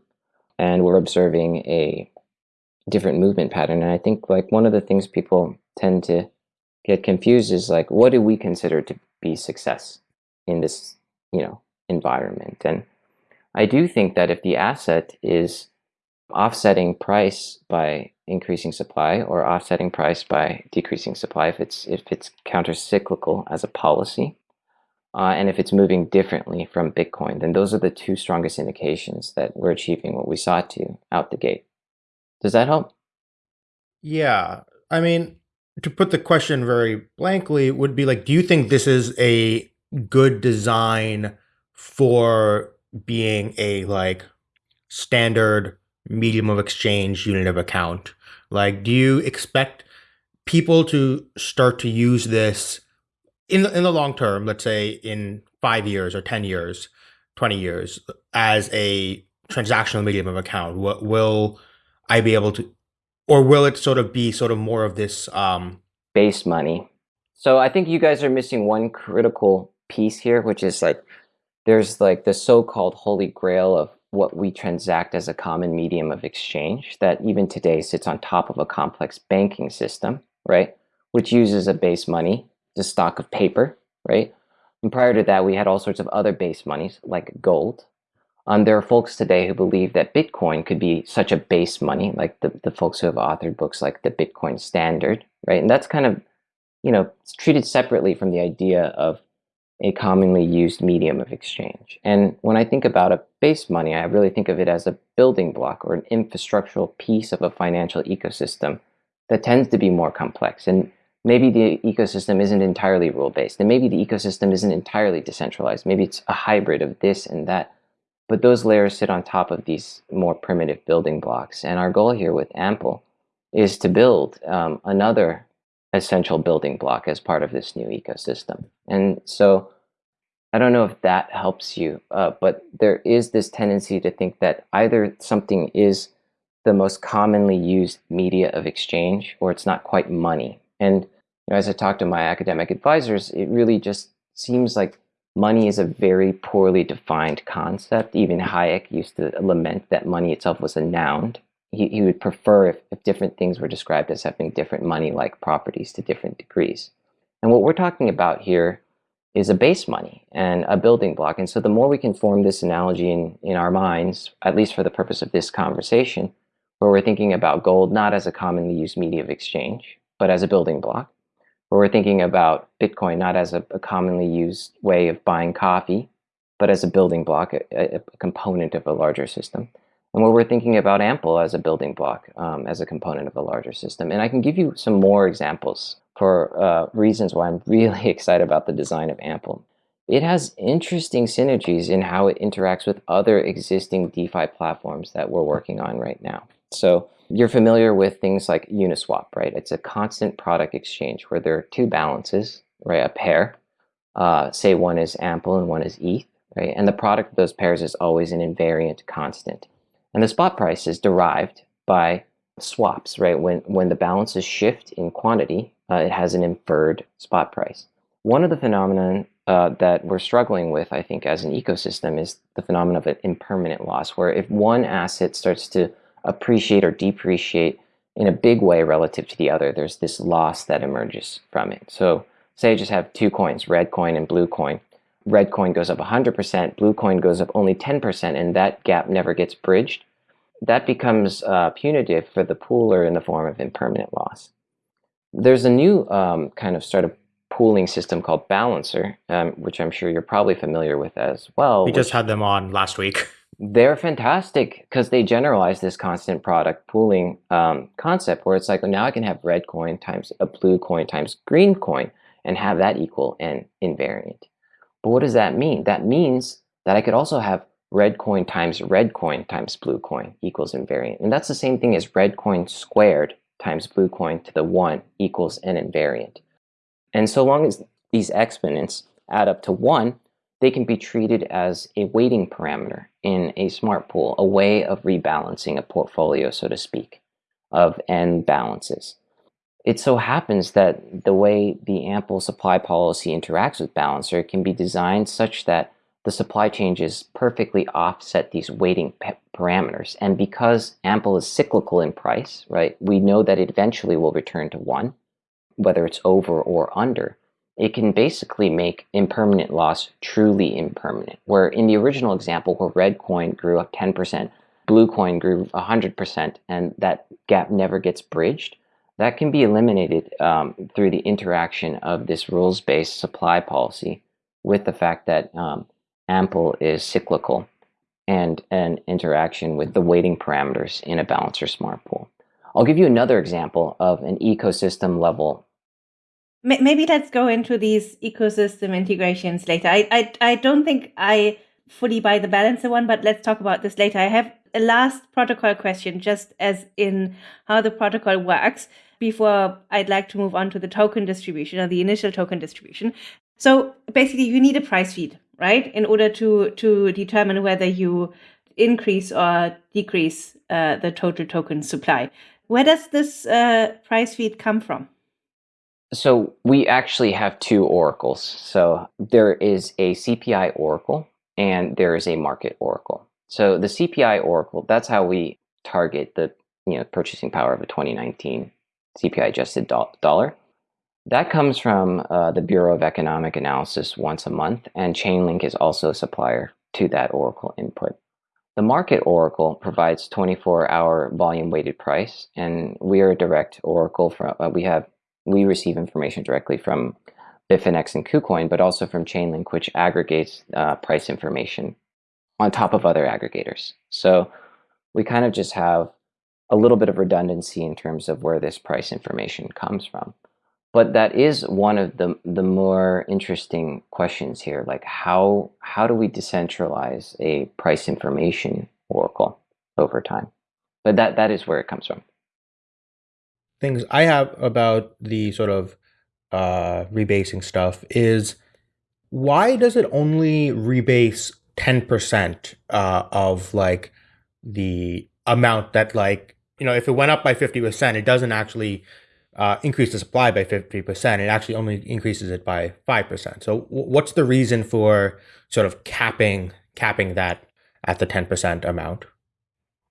and we're observing a different movement pattern. And I think like one of the things people tend to get confused is like, what do we consider to be success in this, you know, environment? And I do think that if the asset is offsetting price by increasing supply or offsetting price by decreasing supply, if it's if it's counter-cyclical as a policy, uh, and if it's moving differently from Bitcoin, then those are the two strongest indications that we're achieving what we sought to out the gate. Does that help? Yeah. I mean, to put the question very blankly, would be like, do you think this is a good design for being a like standard medium of exchange unit of account? Like, do you expect people to start to use this in the, in the long term, let's say in five years or 10 years, 20 years, as a transactional medium of account? What will I be able to, or will it sort of be sort of more of this um, base money? So I think you guys are missing one critical piece here, which is like there's like the so-called holy grail of what we transact as a common medium of exchange that even today sits on top of a complex banking system, right? Which uses a base money, the stock of paper, right? And prior to that, we had all sorts of other base monies like gold. Um, there are folks today who believe that Bitcoin could be such a base money, like the, the folks who have authored books like the Bitcoin Standard, right? And that's kind of, you know, treated separately from the idea of a commonly used medium of exchange. And when I think about a base money, I really think of it as a building block or an infrastructural piece of a financial ecosystem that tends to be more complex. And maybe the ecosystem isn't entirely rule based, and maybe the ecosystem isn't entirely decentralized. Maybe it's a hybrid of this and that. But those layers sit on top of these more primitive building blocks. And our goal here with Ample is to build um, another essential building block as part of this new ecosystem. And so I don't know if that helps you, uh, but there is this tendency to think that either something is the most commonly used media of exchange or it's not quite money. And you know, as I talk to my academic advisors, it really just seems like money is a very poorly defined concept. Even Hayek used to lament that money itself was a noun he, he would prefer if, if different things were described as having different money-like properties to different degrees. And what we're talking about here is a base money and a building block. And so the more we can form this analogy in, in our minds, at least for the purpose of this conversation, where we're thinking about gold not as a commonly used media of exchange, but as a building block, where we're thinking about Bitcoin not as a, a commonly used way of buying coffee, but as a building block, a, a component of a larger system, and where we're thinking about Ample as a building block, um, as a component of a larger system. And I can give you some more examples for uh, reasons why I'm really excited about the design of Ample. It has interesting synergies in how it interacts with other existing DeFi platforms that we're working on right now. So you're familiar with things like Uniswap, right? It's a constant product exchange where there are two balances, right? A pair, uh, say one is Ample and one is ETH, right? And the product of those pairs is always an invariant constant. And the spot price is derived by swaps, right? When, when the balances shift in quantity, uh, it has an inferred spot price. One of the phenomena uh, that we're struggling with, I think, as an ecosystem is the phenomenon of an impermanent loss, where if one asset starts to appreciate or depreciate in a big way relative to the other, there's this loss that emerges from it. So say I just have two coins, red coin and blue coin red coin goes up 100%, blue coin goes up only 10%, and that gap never gets bridged, that becomes uh, punitive for the pooler in the form of impermanent loss. There's a new um, kind of startup pooling system called Balancer, um, which I'm sure you're probably familiar with as well. We just had them on last week. They're fantastic because they generalize this constant product pooling um, concept where it's like, well, now I can have red coin times a blue coin times green coin and have that equal an invariant. But what does that mean? That means that I could also have red coin times red coin times blue coin equals invariant. And that's the same thing as red coin squared times blue coin to the 1 equals an invariant. And so long as these exponents add up to 1, they can be treated as a weighting parameter in a smart pool, a way of rebalancing a portfolio, so to speak, of n balances. It so happens that the way the ample supply policy interacts with balancer can be designed such that the supply changes perfectly offset these weighting parameters. And because ample is cyclical in price, right, we know that it eventually will return to one, whether it's over or under. It can basically make impermanent loss truly impermanent. Where in the original example, where red coin grew up 10%, blue coin grew 100%, and that gap never gets bridged, that can be eliminated um, through the interaction of this rules based supply policy with the fact that um, ample is cyclical and an interaction with the weighting parameters in a balancer smart pool. I'll give you another example of an ecosystem level. Maybe let's go into these ecosystem integrations later. I, I, I don't think I fully buy the balancer one, but let's talk about this later. I have a last protocol question, just as in how the protocol works, before I'd like to move on to the token distribution or the initial token distribution. So basically, you need a price feed right? In order to to determine whether you increase or decrease uh, the total token supply. Where does this uh, price feed come from? So we actually have two oracles. So there is a CPI oracle and there is a market oracle. So the CPI oracle, that's how we target the you know purchasing power of a 2019 CPI adjusted do dollar. That comes from uh, the Bureau of Economic Analysis once a month, and Chainlink is also a supplier to that Oracle input. The market Oracle provides 24-hour volume-weighted price, and we are a direct Oracle. From uh, we have we receive information directly from Bitfinex and KuCoin, but also from Chainlink, which aggregates uh, price information on top of other aggregators. So we kind of just have a little bit of redundancy in terms of where this price information comes from. But that is one of the the more interesting questions here. Like how how do we decentralize a price information oracle over time? But that that is where it comes from. Things I have about the sort of uh, rebasing stuff is why does it only rebase 10% uh, of like the amount that like you know if it went up by 50% it doesn't actually uh, increase the supply by 50%, it actually only increases it by 5%. So what's the reason for sort of capping capping that at the 10% amount?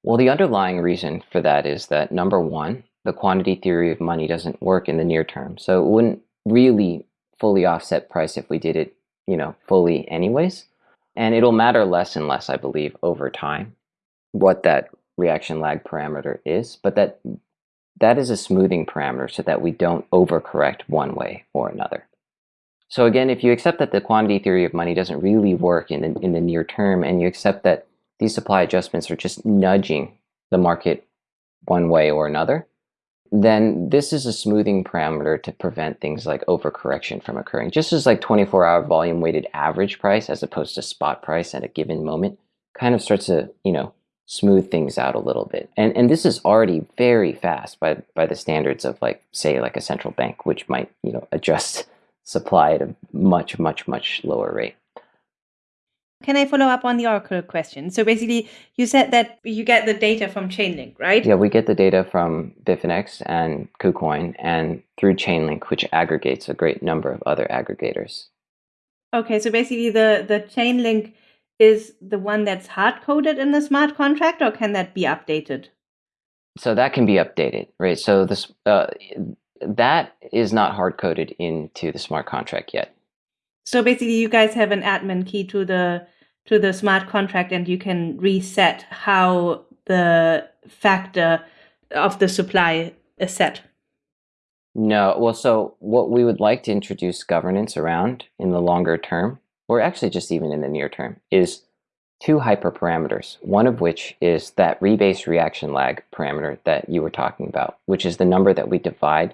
Well, the underlying reason for that is that number one, the quantity theory of money doesn't work in the near term. So it wouldn't really fully offset price if we did it, you know, fully anyways. And it'll matter less and less, I believe, over time, what that reaction lag parameter is. But that that is a smoothing parameter so that we don't overcorrect one way or another. So again, if you accept that the quantity theory of money doesn't really work in the, in the near term, and you accept that these supply adjustments are just nudging the market one way or another, then this is a smoothing parameter to prevent things like overcorrection from occurring. Just as like 24-hour volume weighted average price as opposed to spot price at a given moment kind of starts to, you know, smooth things out a little bit. And and this is already very fast by by the standards of like say like a central bank, which might you know adjust supply at a much much much lower rate. Can I follow up on the Oracle question? So basically, you said that you get the data from Chainlink, right? Yeah, we get the data from Bitfinex and KuCoin and through Chainlink, which aggregates a great number of other aggregators. Okay, so basically the, the Chainlink is the one that's hard coded in the smart contract, or can that be updated? So that can be updated, right? So this uh, that is not hard coded into the smart contract yet. So basically, you guys have an admin key to the to the smart contract, and you can reset how the factor of the supply is set. No, well, so what we would like to introduce governance around in the longer term or actually just even in the near term, is two hyperparameters, one of which is that rebase reaction lag parameter that you were talking about, which is the number that we divide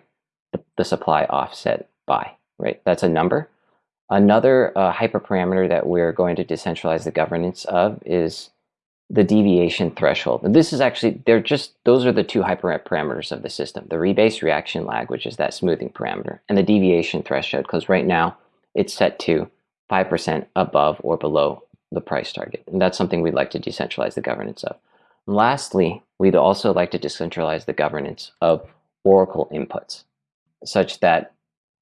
the, the supply offset by, right? That's a number. Another uh, hyperparameter that we're going to decentralize the governance of is the deviation threshold. And this is actually, they're just, those are the two hyperparameters of the system. The rebase reaction lag, which is that smoothing parameter, and the deviation threshold, because right now it's set to 5% above or below the price target. And that's something we'd like to decentralize the governance of. And lastly, we'd also like to decentralize the governance of Oracle inputs, such that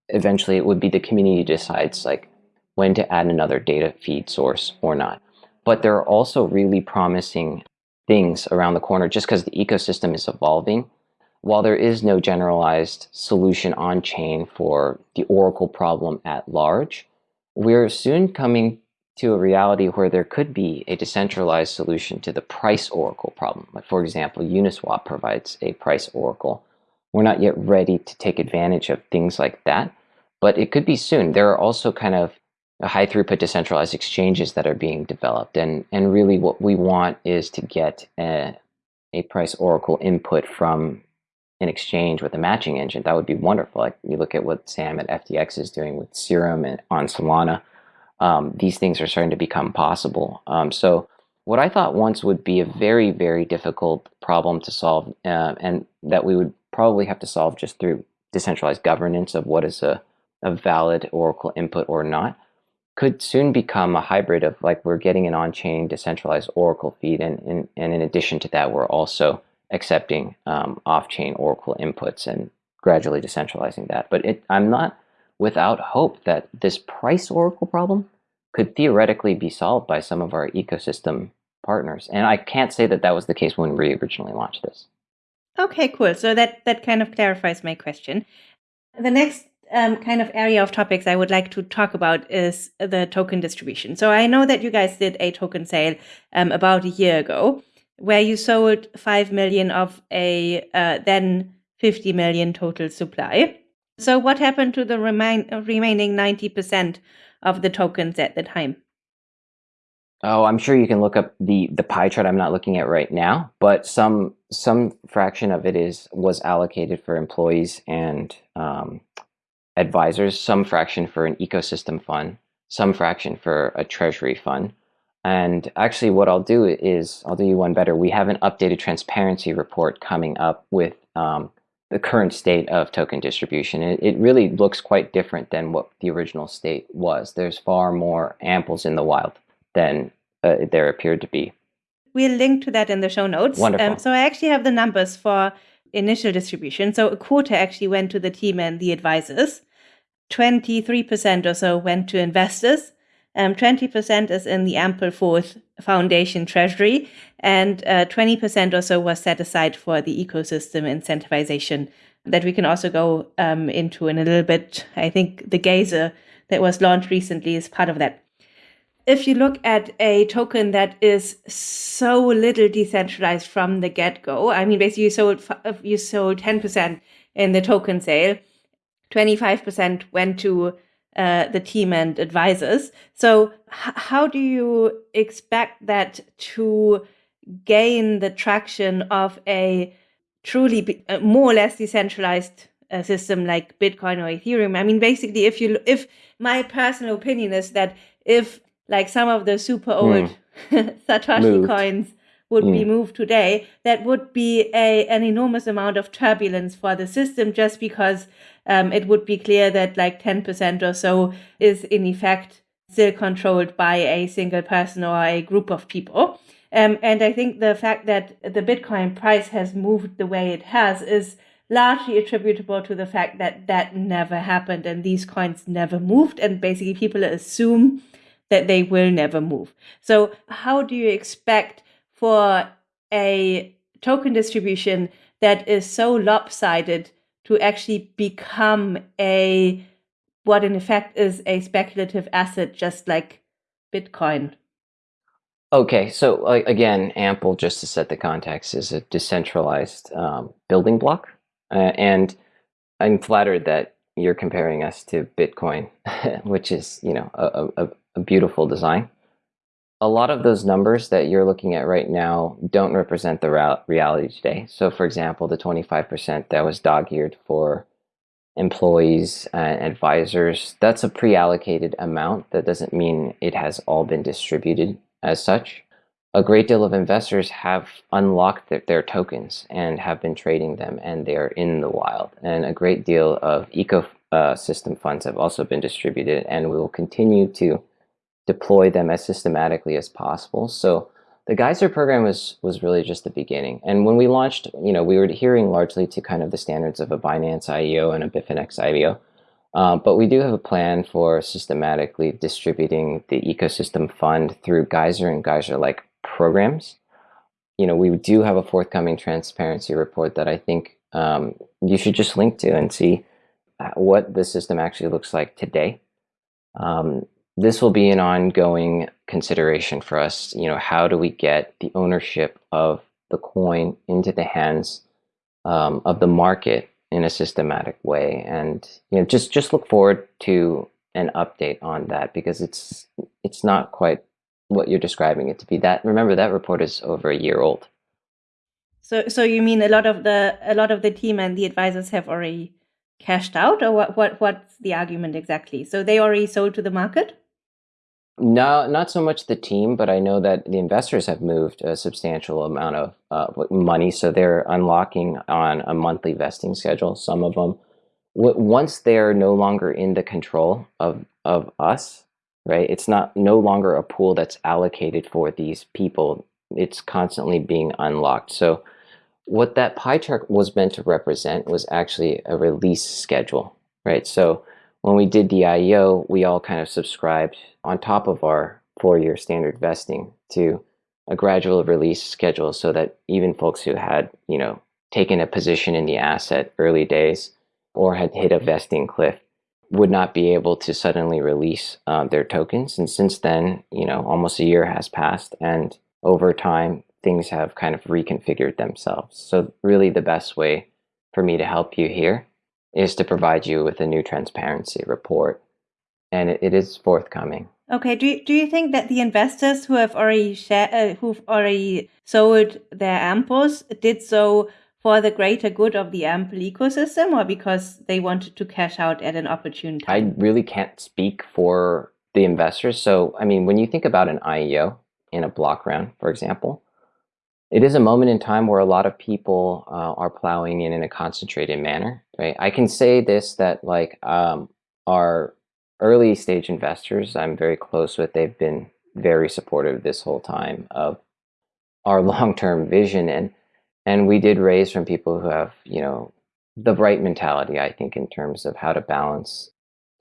eventually it would be the community decides like when to add another data feed source or not. But there are also really promising things around the corner just because the ecosystem is evolving. While there is no generalized solution on chain for the Oracle problem at large, we're soon coming to a reality where there could be a decentralized solution to the price oracle problem. Like for example, Uniswap provides a price oracle. We're not yet ready to take advantage of things like that, but it could be soon. There are also kind of high throughput decentralized exchanges that are being developed. And, and really what we want is to get a, a price oracle input from an exchange with a matching engine. That would be wonderful. Like you look at what Sam at FTX is doing with Serum and on Solana. Um, these things are starting to become possible. Um, so what I thought once would be a very, very difficult problem to solve uh, and that we would probably have to solve just through decentralized governance of what is a, a valid Oracle input or not could soon become a hybrid of like we're getting an on-chain decentralized Oracle feed, and, and, and in addition to that, we're also accepting um, off-chain Oracle inputs and gradually decentralizing that. But it, I'm not without hope that this price Oracle problem could theoretically be solved by some of our ecosystem partners. And I can't say that that was the case when we originally launched this. Okay, cool. So that that kind of clarifies my question. The next um, kind of area of topics I would like to talk about is the token distribution. So I know that you guys did a token sale um, about a year ago, where you sold five million of a uh, then 50 million total supply. So what happened to the remain, remaining 90% of the tokens at the time? Oh, I'm sure you can look up the the pie chart. I'm not looking at right now, but some some fraction of it is was allocated for employees and um, advisors, some fraction for an ecosystem fund, some fraction for a treasury fund. And actually what I'll do is, I'll do you one better. We have an updated transparency report coming up with um, the current state of token distribution. It, it, really looks quite different than what the original state was. There's far more amples in the wild than uh, there appeared to be. We'll link to that in the show notes. Wonderful. Um, so I actually have the numbers for initial distribution. So a quarter actually went to the team and the advisors. 23% or so went to investors. Um, 20% is in the Ampleforth Foundation Treasury, and uh, 20% or so was set aside for the ecosystem incentivization that we can also go um, into in a little bit. I think the Geyser that was launched recently is part of that. If you look at a token that is so little decentralized from the get go, I mean, basically you sold you sold 10% in the token sale 25% went to uh, the team and advisors. So, how do you expect that to gain the traction of a truly uh, more or less decentralized uh, system like Bitcoin or Ethereum? I mean, basically, if you if my personal opinion is that if like some of the super old mm. Satoshi Moved. coins would mm. be hmm. moved today, that would be a an enormous amount of turbulence for the system just because um, it would be clear that like 10% or so is in effect still controlled by a single person or a group of people. Um, and I think the fact that the Bitcoin price has moved the way it has is largely attributable to the fact that that never happened and these coins never moved. And basically, people assume that they will never move. So, how do you expect for a token distribution that is so lopsided to actually become a what in effect is a speculative asset just like bitcoin okay so uh, again ample just to set the context is a decentralized um, building block uh, and i'm flattered that you're comparing us to bitcoin which is you know a, a, a beautiful design a lot of those numbers that you're looking at right now don't represent the reality today. So for example, the 25% that was dog-eared for employees and advisors. That's a pre-allocated amount. That doesn't mean it has all been distributed as such. A great deal of investors have unlocked their, their tokens and have been trading them, and they're in the wild. And a great deal of ecosystem uh, funds have also been distributed, and we will continue to deploy them as systematically as possible. So the Geyser program was was really just the beginning. And when we launched, you know, we were adhering largely to kind of the standards of a Binance IEO and a Bitfinex IEO. Uh, but we do have a plan for systematically distributing the ecosystem fund through Geyser and Geyser-like programs. You know, we do have a forthcoming transparency report that I think um, you should just link to and see uh, what the system actually looks like today. Um, this will be an ongoing consideration for us. You know, how do we get the ownership of the coin into the hands um, of the market in a systematic way? And you know, just just look forward to an update on that because it's it's not quite what you're describing it to be. That remember that report is over a year old. So so you mean a lot of the a lot of the team and the advisors have already cashed out, or what what what's the argument exactly? So they already sold to the market. No, not so much the team, but I know that the investors have moved a substantial amount of uh, money, so they're unlocking on a monthly vesting schedule. Some of them, once they're no longer in the control of of us, right? It's not no longer a pool that's allocated for these people. It's constantly being unlocked. So, what that pie chart was meant to represent was actually a release schedule, right? So when we did the IEO, we all kind of subscribed on top of our four-year standard vesting to a gradual release schedule so that even folks who had, you know, taken a position in the asset early days or had hit a vesting cliff would not be able to suddenly release uh, their tokens. And since then, you know, almost a year has passed and over time, things have kind of reconfigured themselves. So really the best way for me to help you here is to provide you with a new transparency report, and it, it is forthcoming. Okay. Do you, do you think that the investors who have already share, uh, who've already sold their amples did so for the greater good of the ample ecosystem, or because they wanted to cash out at an opportune time? I really can't speak for the investors. So, I mean, when you think about an IEO in a block round, for example, it is a moment in time where a lot of people uh, are plowing in in a concentrated manner, right? I can say this that like um, our early stage investors, I'm very close with. They've been very supportive this whole time of our long-term vision, and and we did raise from people who have you know the right mentality, I think, in terms of how to balance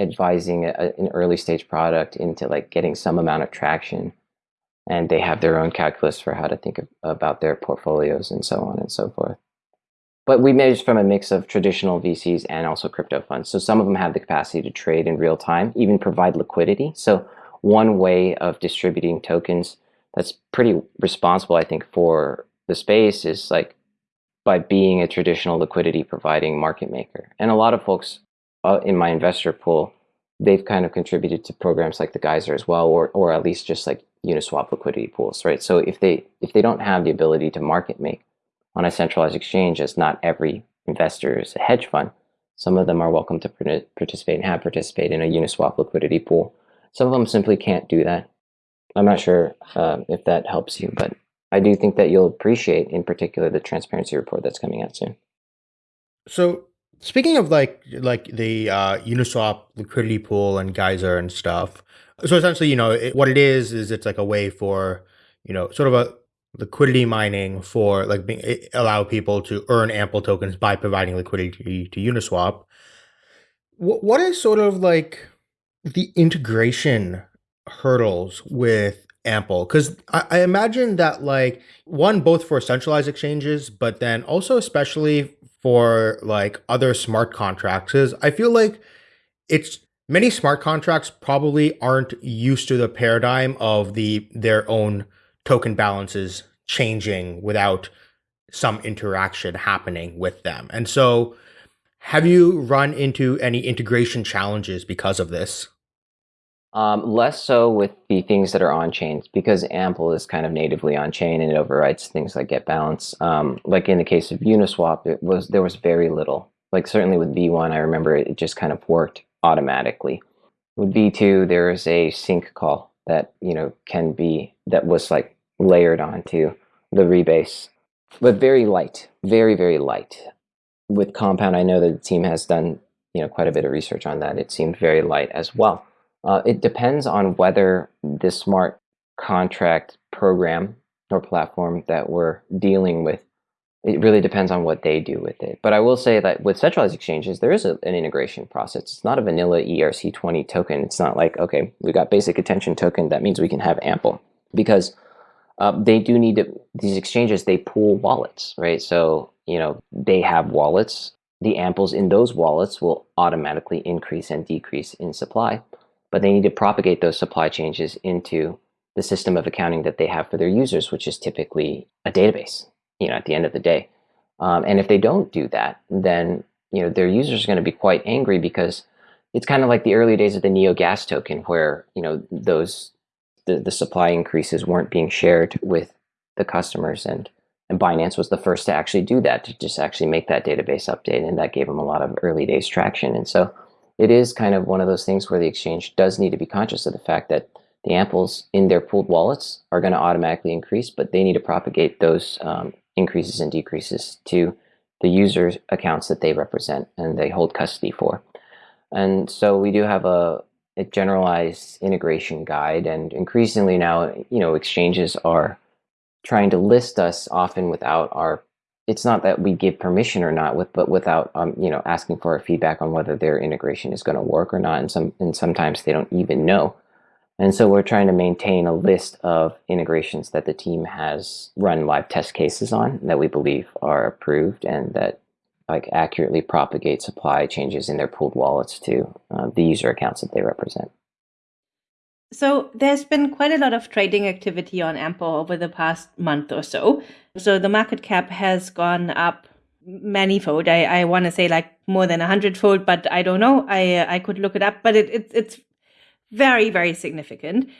advising a, an early stage product into like getting some amount of traction and they have their own calculus for how to think of, about their portfolios and so on and so forth. But we manage from a mix of traditional VCs and also crypto funds. So some of them have the capacity to trade in real time, even provide liquidity. So one way of distributing tokens that's pretty responsible, I think, for the space is like by being a traditional liquidity providing market maker. And a lot of folks uh, in my investor pool, they've kind of contributed to programs like the Geyser as well, or, or at least just like Uniswap liquidity pools, right? So if they if they don't have the ability to market make on a centralized exchange, as not every investor is a hedge fund, some of them are welcome to participate and have participated in a Uniswap liquidity pool. Some of them simply can't do that. I'm not sure uh, if that helps you, but I do think that you'll appreciate, in particular, the transparency report that's coming out soon. So speaking of like like the uh, Uniswap liquidity pool and Geyser and stuff, so essentially, you know, it, what it is is it's like a way for you know sort of a liquidity mining for like being allow people to earn ample tokens by providing liquidity to Uniswap. What what is sort of like the integration hurdles with ample because I, I, imagine that like one both for centralized exchanges but then also especially for like other smart contracts is i feel like it's many smart contracts probably aren't used to the paradigm of the their own token balances changing without some interaction happening with them. And so have you run into any integration challenges because of this? Um, less so with the things that are on chain because Ample is kind of natively on chain and it overrides things like get balance. Um, like in the case of Uniswap, it was there was very little Like certainly with V1, I remember it just kind of worked automatically. With V2, there's a sync call that you know can be that was like layered onto the rebase, but very light, very very light. With Compound, I know that the team has done you know quite a bit of research on that. It seemed very light as well. Uh, it depends on whether the smart contract program or platform that we're dealing with it really depends on what they do with it. But I will say that with centralized exchanges, there is a, an integration process. It's not a vanilla ERC20 token. It's not like, okay, we got basic attention token. That means we can have ample because uh, they do need to, these exchanges, they pool wallets, right? So, you know, they have wallets. The amples in those wallets will automatically increase and decrease in supply, but they need to propagate those supply changes into the system of accounting that they have for their users, which is typically a database, you know, at the end of the day. Um, and if they don't do that, then you know their users are going to be quite angry because it's kind of like the early days of the Neo Gas token, where you know those the, the supply increases weren't being shared with the customers, and and Binance was the first to actually do that, to just actually make that database update, and that gave them a lot of early days traction. And so it is kind of one of those things where the exchange does need to be conscious of the fact that the amples in their pooled wallets are going to automatically increase, but they need to propagate those um, increases and decreases to the user's accounts that they represent and they hold custody for. And so we do have a, a generalized integration guide, and increasingly now, you know, exchanges are trying to list us often without our it's not that we give permission or not with but without um, you know asking for feedback on whether their integration is going to work or not and some and sometimes they don't even know and so we're trying to maintain a list of integrations that the team has run live test cases on that we believe are approved and that like accurately propagate supply changes in their pooled wallets to uh, the user accounts that they represent. So there's been quite a lot of trading activity on Ample over the past month or so. So the market cap has gone up manyfold. I, I want to say like more than a hundredfold, but I don't know. I I could look it up, but it, it it's very, very significant.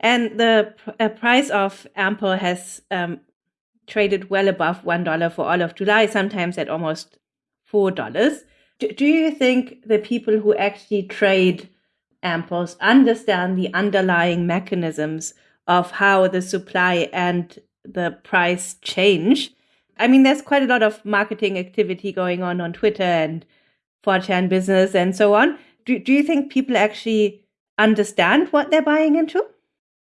And the uh, price of Ample has um, traded well above $1 for all of July, sometimes at almost $4. Do, do you think the people who actually trade Amples understand the underlying mechanisms of how the supply and the price change? I mean, there's quite a lot of marketing activity going on on Twitter and 4chan business and so on. Do, do you think people actually understand what they're buying into?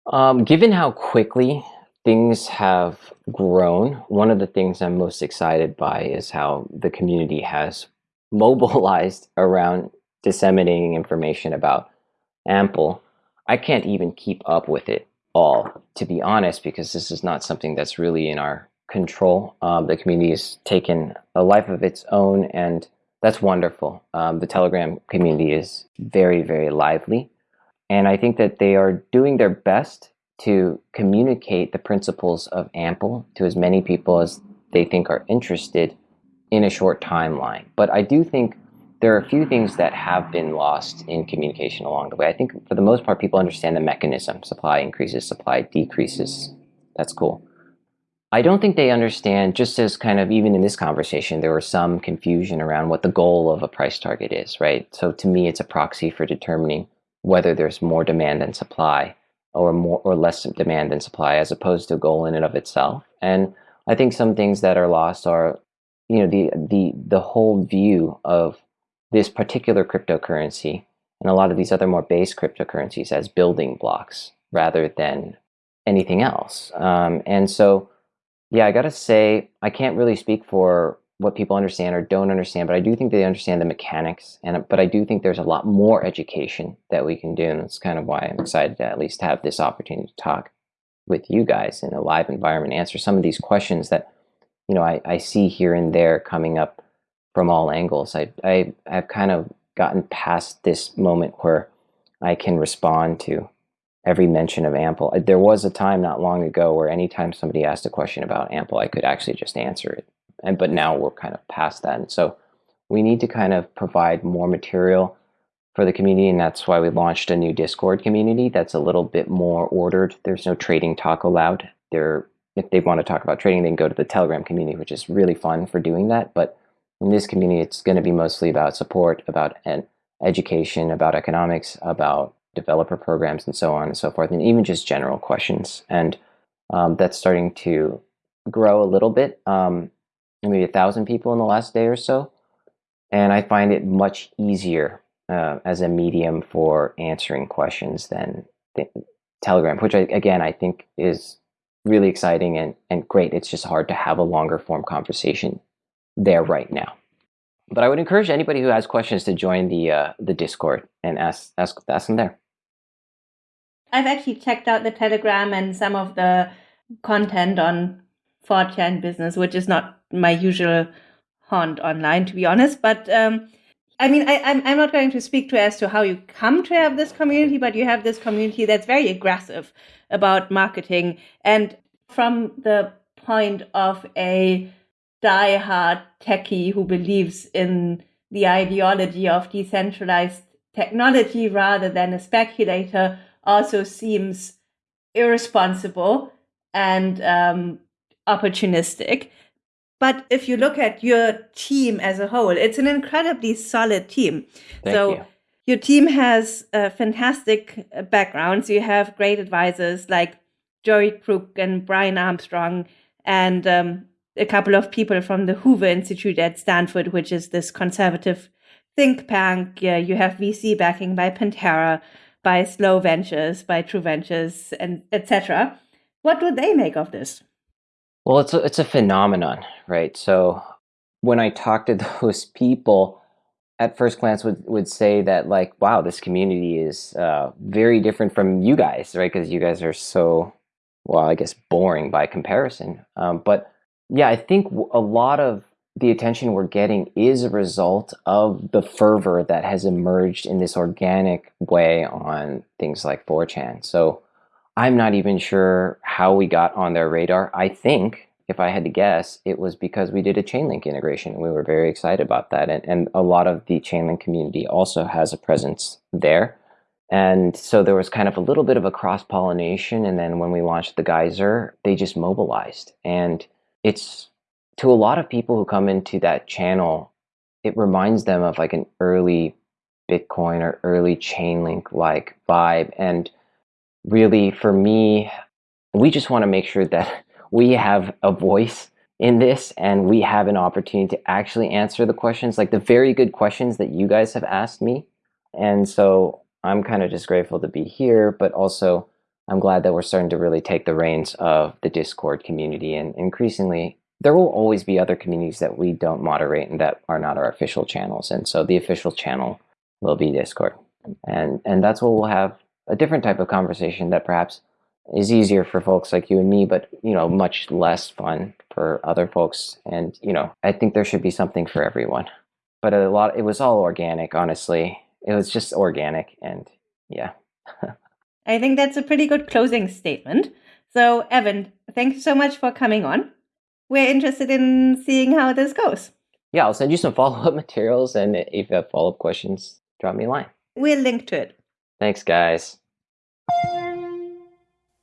Um, given how quickly things have grown, one of the things I'm most excited by is how the community has mobilized around disseminating information about Ample. I can't even keep up with it all, to be honest, because this is not something that's really in our control. Um, the community has taken a life of its own, and that's wonderful. Um, the Telegram community is very, very lively. And I think that they are doing their best to communicate the principles of Ample to as many people as they think are interested in a short timeline. But I do think there are a few things that have been lost in communication along the way. I think for the most part, people understand the mechanism supply increases, supply decreases. That's cool. I don't think they understand, just as kind of even in this conversation, there was some confusion around what the goal of a price target is, right? So to me, it's a proxy for determining whether there's more demand than supply or more or less demand than supply as opposed to a goal in and of itself. And I think some things that are lost are, you know, the the the whole view of this particular cryptocurrency and a lot of these other more base cryptocurrencies as building blocks rather than anything else. Um, and so, yeah, I got to say, I can't really speak for what people understand or don't understand, but I do think they understand the mechanics. And but I do think there's a lot more education that we can do, and that's kind of why I'm excited to at least have this opportunity to talk with you guys in a live environment, answer some of these questions that you know I, I see here and there coming up from all angles. I I have kind of gotten past this moment where I can respond to every mention of Ample. There was a time not long ago where anytime somebody asked a question about Ample, I could actually just answer it and but now we're kind of past that. And so we need to kind of provide more material for the community, and that's why we launched a new Discord community that's a little bit more ordered. There's no trading talk allowed. There, if they want to talk about trading, they can go to the Telegram community, which is really fun for doing that. But in this community, it's going to be mostly about support, about education, about economics, about developer programs, and so on and so forth, and even just general questions. And um, that's starting to grow a little bit, um, maybe a thousand people in the last day or so. And I find it much easier uh, as a medium for answering questions than Telegram, which I, again I think is really exciting and, and great. It's just hard to have a longer form conversation there right now. But I would encourage anybody who has questions to join the uh, the Discord and ask ask ask them there. I've actually checked out the Telegram and some of the content on 4chan business, which is not my usual haunt online, to be honest. But um, I mean, I, I'm I'm not going to speak to as to how you come to have this community, but you have this community that's very aggressive about marketing, and from the point of a die-hard techie who believes in the ideology of decentralized technology rather than a speculator also seems irresponsible and um, opportunistic. But if you look at your team as a whole, it's an incredibly solid team. Thank so you. your team has uh, fantastic backgrounds. You have great advisors like Joey Krug and Brian Armstrong, and um, a couple of people from the Hoover Institute at Stanford, which is this conservative think tank. Yeah, you have VC backing by Pantera, by Slow Ventures, by True Ventures, and etc. What do they make of this? Well, it's a, it's a phenomenon, right? So when I talk to those people, at first glance would, would say that like, wow, this community is uh, very different from you guys, right? Because you guys are so, well, I guess boring by comparison. Um, but yeah, I think a lot of the attention we're getting is a result of the fervor that has emerged in this organic way on things like 4chan. So I'm not even sure how we got on their radar. I think, if I had to guess, it was because we did a Chainlink integration. We were very excited about that. And, and a lot of the Chainlink community also has a presence there. And so there was kind of a little bit of a cross pollination. And then when we launched the Geyser, they just mobilized. And it's to a lot of people who come into that channel, it reminds them of like an early Bitcoin or early Chainlink like vibe. And really, for me, we just want to make sure that we have a voice in this and we have an opportunity to actually answer the questions, like the very good questions that you guys have asked me. And so I'm kind of just grateful to be here, but also I'm glad that we're starting to really take the reins of the Discord community and increasingly there will always be other communities that we don't moderate and that are not our official channels. And so the official channel will be Discord. And and that's what we'll have a different type of conversation that perhaps is easier for folks like you and me, but you know, much less fun for other folks. And you know, I think there should be something for everyone. But a lot it was all organic, honestly. It was just organic and yeah. I think that's a pretty good closing statement. So, Evan, thank you so much for coming on. We're interested in seeing how this goes. Yeah, I'll send you some follow up materials. And if you have follow up questions, drop me a line. We'll link to it. Thanks, guys.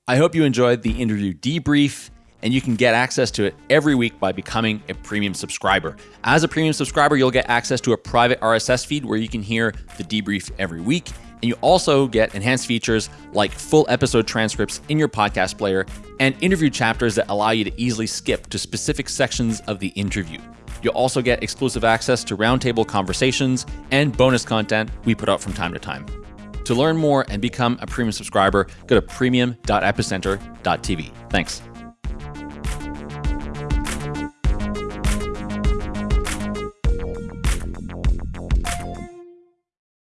I hope you enjoyed the interview debrief and you can get access to it every week by becoming a premium subscriber. As a premium subscriber, you'll get access to a private RSS feed where you can hear the debrief every week. And you also get enhanced features like full episode transcripts in your podcast player and interview chapters that allow you to easily skip to specific sections of the interview. You'll also get exclusive access to roundtable conversations and bonus content we put out from time to time. To learn more and become a premium subscriber, go to premium.epicenter.tv. Thanks.